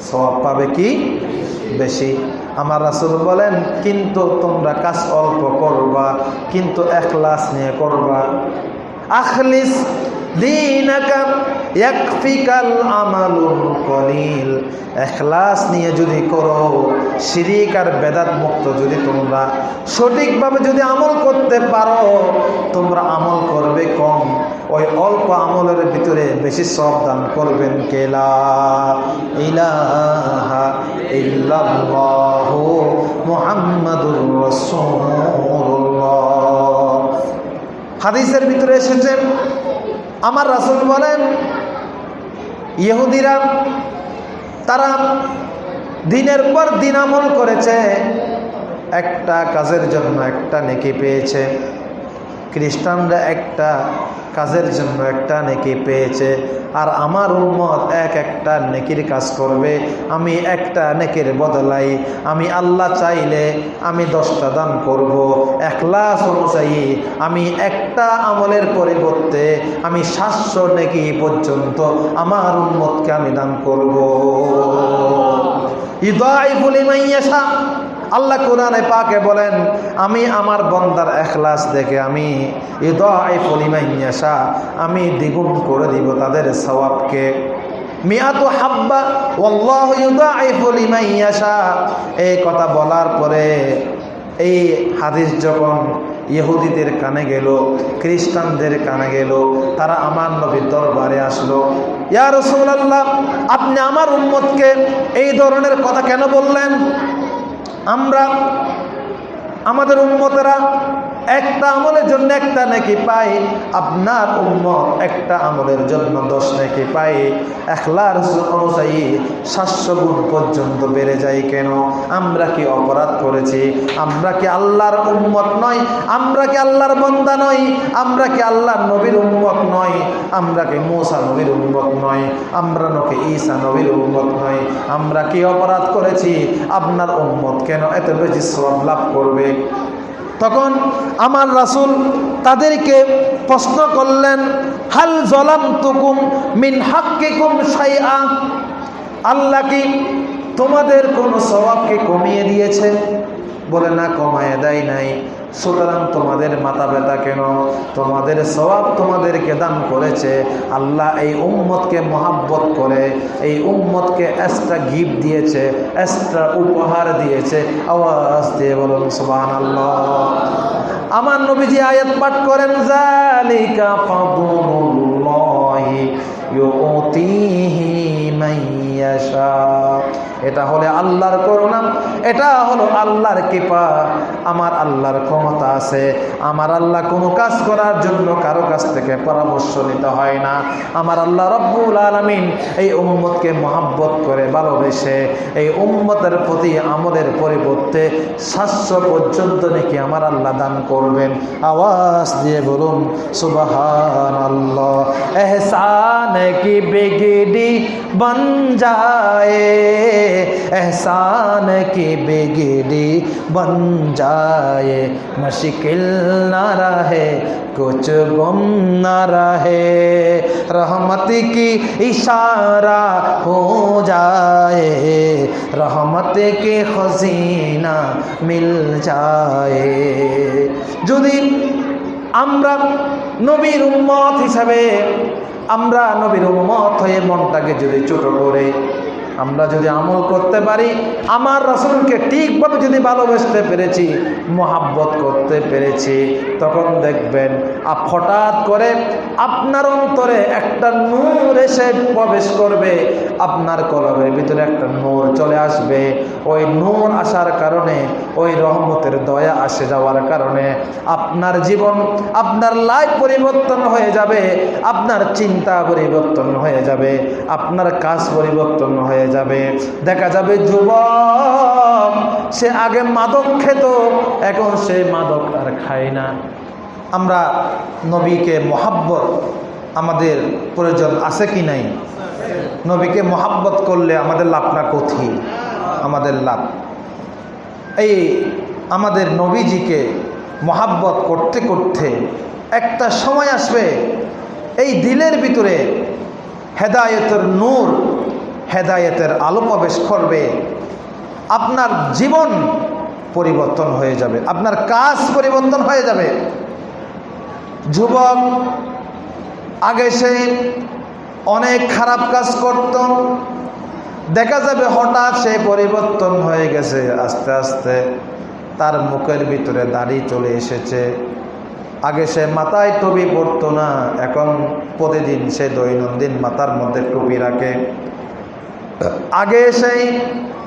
স্বভাব পাবে কি? বেশি। আমার রাসুল বলেন, কিন্তু তোমরা কাজ অল্প করবা, কিন্তু একলাস নিয়ে করবা। আখলিস দিনাকা ইয়াকফিকাল আমালুল কলিল। এখলাস নিয়ে যদি করো, শিরিক আর বেদাত মুক্ত যদি তোমরা, সঠিকভাবে যদি আমল করতে পারো, তোমরা আমল করবে কম। ওই অল্প আমলের ভিতরে বেশি সব দান করবেন কেলা ইলাহা ইল্লাল্লাহু মুহাম্মাদুর রাসূলুল্লাহ। হাদিসের ভিতরে এসেছে আমার রাসুল বলেন, ইহুদিরা তারা দিনের পর দিন আমল করেছে, একটা কাজের জন্য একটা নেকি পেয়েছে। খ্রিস্টানরা একটা কাজের জন্য একটা নেকি পেয়েছে, আর আমার উম্মত এক একটা নেকির কাজ করবে, আমি একটা নেকির বদলাই, আমি আল্লাহ চাইলে আমি দশটা দান করব, এক একলাস অনুযায়ী আমি একটা আমলের পরিবর্তে আমি সাতশো নেকি পর্যন্ত আমার উম্মতকে আমি দান করব। ইদাইফুল ইমাইয়াশা আল্লাহ কোরআনে পাকে বলেন, আমি আমার বন্দার এখলাস দেখে আমি ইদাইফুল ইমাইয়াশা আমি দ্বিগুণ করে দিব তাদের সওয়াবকে। মিয়াতু হাব্বা, ওয়াল্লাহু ইউদাইফুল ইমাইয়াশা এই কথা বলার পরে এই হাদিস যখন ইহুদিদের কানে গেল, খ্রিস্টানদের কানে গেল, তারা আমার নবীর দরবারে আসলো, ইয়া রসুল্লাহ আপনি আমার উম্মতকে এই ধরনের কথা কেন বললেন? আমরা আমাদের উম্মতেরা একটা আমলের জন্য একটা নাকি পাই। আপনার উম্মত একটা আমলের জন্য দশ নাকি পাই। একলার অনুযায়ী সাতশো গুণ পর্যন্ত বেড়ে যায় কেন? আমরা কি অপরাধ করেছি? আমরা কি আল্লাহর উম্মত নয় আমরা কি আল্লাহর বন্দা নই? আমরা কি আল্লাহর নবীর উম্মত নয় আমরা কি মৌসা নবীর উম্মত নয় আমরা নাকি ঈসা নবীর উম্মত নয় আমরা কি অপরাধ করেছি? আপনার উম্মত কেন এত বেশি শ্রম লাভ করবে? তখন আমার রাসুল তাদেরকে প্রশ্ন করলেন, হাল জলাম তুকুম মিন হাক্কিকুম সাইয়া আল্লাহ কি তোমাদের কোনো স্বভাবকে কমিয়ে দিয়েছে? বলে, না, কমায় দেয় নাই। সুতরাং তোমাদের মাথা ব্যথা কেন? তোমাদের স্বভাব তোমাদেরকে দান করেছে। আল্লাহ এই উম্মতকে মহাব্বত করে, এই উম্মতকে এক্সট্রা গিফট দিয়েছে এক্সট্রা উপহার দিয়েছে। আওয়াজ দিয়ে বলুন সুবাহ আল্লাহ আমার নবীজি আয়াত পাঠ করেন, জালিকা ফাদলুল্লাহি ইউতিহি মাইয়াশা এটা হলে আল্লাহর করুণা, এটা হলো আল্লাহর কৃপা। আমার আল্লাহর ক্ষমতা আছে, আমার আল্লাহ কোনো কাজ করার জন্য কারও কাছ থেকে পরামর্শ নিতে হয় না। আমার আল্লাহ রব্বুল আলমিন এই উম্মতকে মহাব্বত করে ভালোবেসে এই উম্মতের প্রতি আমলের পরিবর্তে সাতশো পর্যন্ত নাকি আমার আল্লাহ দান করবেন। আওয়াজ দিয়ে বলুন সুবাহান আল্লাহ এহসান কি বেগিডি বন যায়? एहसान की बिगड़ी बन जाए मुश्किल न रहे कुछ गुम न रहे रहमत की इशारा हो जाए रहमत के खजीना मिल जाए যদি আমরা নবীর উম্মত হিসাবে আমরা নবীর উম্মত হয়ে মনটাকে যদি ছোট করে আমরা যদি আমল করতে পারি, আমার রসুলকে ঠিকভাবে যদি ভালোবাসতে পেরেছি, মোহাব্বত করতে পেরেছি, তখন দেখবেন, আপ হঠাৎ করে আপনার অন্তরে একটা নূর এসে প্রবেশ করবে, আপনার কলমের ভিতরে একটা নূর চলে আসবে। ওই নূর আসার কারণে, ওই রহমতের দয়া আসে যাওয়ার কারণে আপনার জীবন, আপনার লাইফ পরিবর্তন হয়ে যাবে, আপনার চিন্তা পরিবর্তন হয়ে যাবে, আপনার কাজ পরিবর্তন হয়ে যাবে। দেখা যাবে যুবক, সে আগে মাদক খেত, এখন সে মাদক আর খায় না। আমরা নবীকে মহাব্বত আমাদের প্রয়োজন আছে কি নাই? নবীকে মহাব্বত করলে আমাদের লাভটা কোথি আমাদের লাভ। এই আমাদের নবীজিকে মহাব্বত করতে করতে একটা সময় আসবে, এই দিলের ভিতরে হেদায়তের নূর হেদায়েতের আলো প্রবেশ করবে, আপনার জীবন পরিবর্তন হয়ে যাবে, আপনার কাজ পরিবর্তন হয়ে যাবে। যুবক, আগে সে অনেক খারাপ কাজ করত, দেখা যাবে হঠাৎ সে পরিবর্তন হয়ে গেছে, আস্তে আস্তে তার মুখের ভিতরে দাড়ি চলে এসেছে। আগে সে মাথায় টুপি পরতো না, এখন প্রতিদিন সে দৈনন্দিন মাথার মধ্যে টুপি রাখে। আগে সেই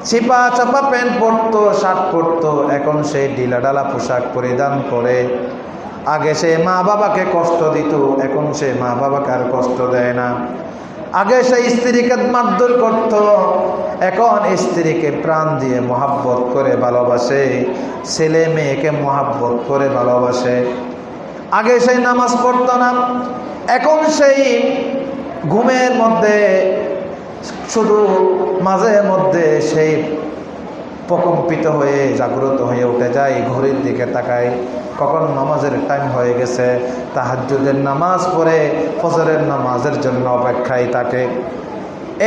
চিপা চাপা প্যান্ট পরতো, শার্ট পরতো, এখন সেই ঢিলা ডালা পোশাক পরিধান করে। আগে সে মা বাবাকে কষ্ট দিত, এখন সে মা বাবাকে আর কষ্ট দেয় না। আগে সে স্ত্রীকে মারধর করত, এখন স্ত্রীকে প্রাণ দিয়ে মহাব্বত করে ভালোবাসে, ছেলে মেয়েকে মহাব্বত করে ভালোবাসে। আগে সেই নামাজ পড়ত না, এখন সেই ঘুমের মধ্যে শুধু মাঝে মধ্যে সেই প্রকম্পিত হয়ে, জাগ্রত হয়ে উঠে যায়, ঘড়ির দিকে তাকায়। কখন নামাজের টাইম হয়ে গেছে তাহাজুদের নামাজ পড়ে, ফজরের নামাজের জন্য অপেক্ষায় তাকে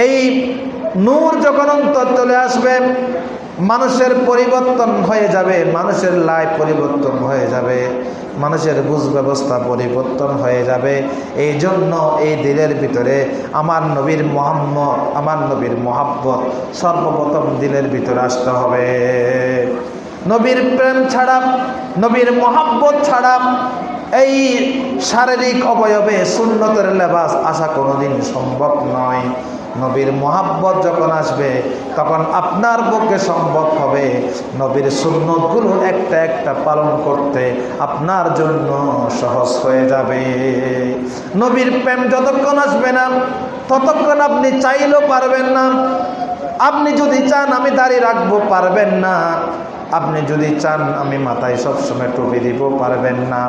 এই নূর যখন অন্তর চলে আসবে মানুষের পরিবর্তন হয়ে যাবে, মানুষের লাইফ পরিবর্তন হয়ে যাবে, মানুষের বুঝ ব্যবস্থা পরিবর্তন হয়ে যাবে। এই জন্য এই দিলের ভিতরে আমার নবীর মোহাম্মদ, আমার নবীর মোহাব্বত সর্বপ্রথম দিলের ভিতরে আসতে হবে। নবীর প্রেম ছাড়া, নবীর মোহাব্বত ছাড়া এই শারীরিক অবয়বে সুন্নতের লেবাস আসা কোনোদিন সম্ভব নয়। নবীর মোহাব্বত যখন আসবে, তখন আপনার পক্ষে সম্ভব হবে নবীর সুন্নতগুলো একটা একটা পালন করতে। আপনার জন্য সহজ হয়ে যাবে। নবীর প্রেম যতক্ষণ আসবে না, ততক্ষণ আপনি চাইলেও পারবেন না। আপনি যদি চান আমি দাঁড়িয়ে রাখব, পারবেন না। আপনি যদি চান, আমি মাথায় সবসময় টুপি দিব, পারবেন না।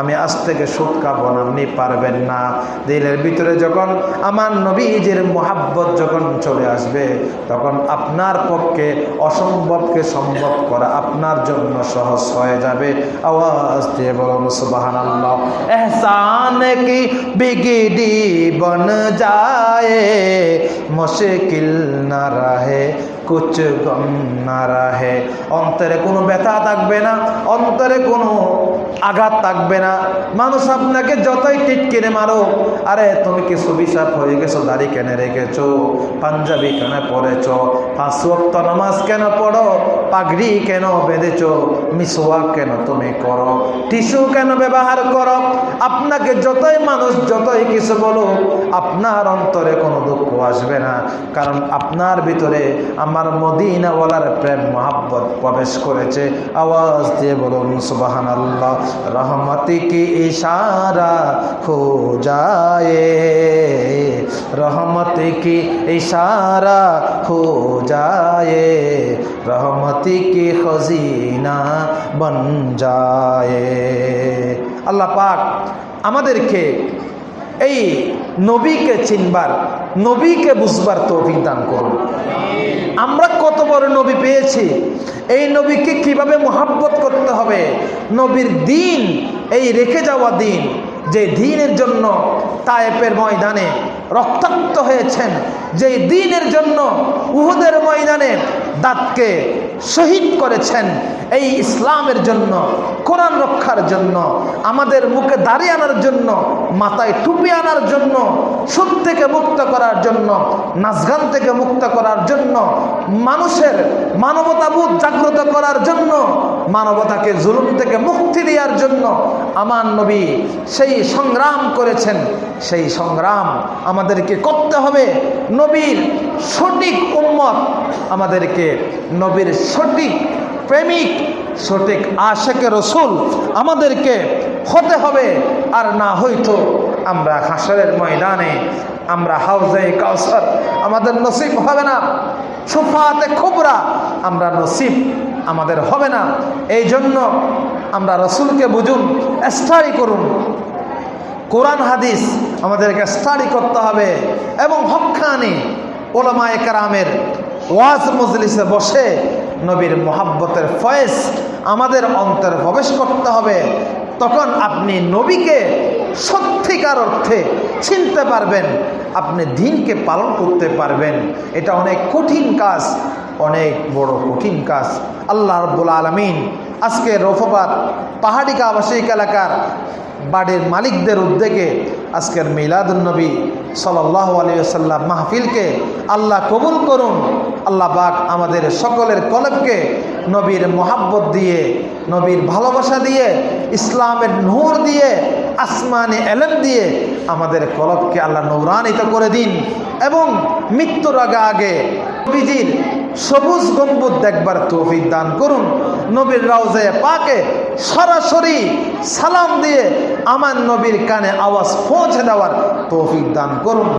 আমি আজ থেকে সুদ খাব আপনি পারবেন না। দিলের ভিতরে যখন আমার নবীজের মোহাব্বত যখন চলে আসবে, তখন আপনার পক্ষে অসম্ভবকে সম্ভব করা আপনার জন্য সহজ হয়ে যাবে। আওয়াজ দিয়ে বলুন সুবাহান এহসান কি বিগিডি বন যায়, মুশকিল না রাহে। কুচ গম না রাহে অন্তরে কোনো ব্যথা থাকবে না, অন্তরে কোনো আঘাত থাকবে না। মানুষ আপনাকে যতই টিটকিরে মারো আরে তুমি কি সুবিশাপ হয়ে গেছো, দাড়ি কেনে রেখেছো, পাঞ্জাবি কেন পড়েছ পাঁচ ওয়াক্ত নামাজ কেন পড়ো, পাগড়ি কেন বেঁধেছো, মিসওয়াক কেন তুমি করো, টিস্যু কেন ব্যবহার করো? আপনাকে যতই মানুষ যতই কিছু বলো আপনার অন্তরে কোনো দুঃখ আসবে না। কারণ আপনার ভিতরে আমার মদিনাওয়ালার প্রেম, মহাব্বত প্রবেশ করেছে। আওয়াজ দিয়ে বলুন সুবাহান আল্লাহ রহমতি কি ইশারা খো যায় রহমতি কি ইশারা খো যায় রহমতি কি খজিনা বন যায়? আল্লাহ পাক আমাদেরকে এই নবীকে চিনবার, নবীকে বুঝবার তৌফিক দান করুন। আমরা কত বড় নবী পেয়েছি? এই নবীকে কীভাবে মোহাব্বত করতে হবে? নবীর দিন, এই রেখে যাওয়া দিন, যে দিনের জন্য তায়েপের ময়দানে রক্তাক্ত হয়েছেন যে দিনের জন্য উহুদের ময়দানে দাঁতকে শহীদ করেছেন, এই ইসলামের জন্য, কোরআন রক্ষার জন্য, আমাদের মুখে দাঁড়িয়ে আনার জন্য, মাথায় টুপি আনার জন্য, সুদ থেকে মুক্ত করার জন্য নাচগান থেকে মুক্ত করার জন্য, মানুষের মানবতাবোধ জাগ্রত করার জন্য, মানবতাকে জুলুম থেকে মুক্তি দেওয়ার জন্য, আমার নবী সেই সংগ্রাম করেছেন, সেই সংগ্রাম আমাদেরকে করতে হবে। নবীর সঠিক উম্মত আমাদেরকে, নবীর সঠিক প্রেমিক, সঠিক আশেকে রসুল আমাদেরকে হতে হবে। আর না হয়তো আমরা হাসরের ময়দানে, আমরা হাউজে কাউসার আমাদের নসিব হবে না। সুফাতে খুবরা আমরা নসিব আমাদের হবে না। এই জন্য আমরা রসুলকে বুঝুন স্টাডি করুন। কোরআন হাদিস আমাদেরকে স্টাডি করতে হবে এবং হকানি ওলামায় কারামের ওয়াজ মজলিসে বসে নবীর মোহাব্বতের ফয়েস আমাদের অন্তরে প্রবেশ করতে হবে। তখন আপনি নবীকে সত্যিকার অর্থে চিনতে পারবেন, আপনি দিনকে পালন করতে পারবেন। এটা অনেক কঠিন কাজ, অনেক বড় কঠিন কাজ। আল্লাহ রব্বুল আলমিন আজকে রফবাদ পাহাড়ি আবাসিক এলাকার বাড়ির মালিকদের উদ্যোগে আজকের মিলাদুলনবী সাল্লাহ আলিয়াল্লাম মাহফিলকে আল্লাহ কবুল করুন, আল্লাহ পাক আমাদের সকলের কলবকে নবীর মোহাব্বত দিয়ে, নবীর ভালোবাসা দিয়ে, ইসলামের নূর দিয়ে, আসমানি এলেম দিয়ে আমাদের কলবকে আল্লাহ নৌরানিত করে দিন এবং মৃত্যুর আগে আগে নবীজির সবুজ গম্বুজ দেখবার তৌফিক দান করুন। নবীর রাউজে পাকে সরাসরি সালাম দিয়ে আমার নবীর কানে আওয়াজ পৌঁছে দেওয়ার তৌফিক দান করুন।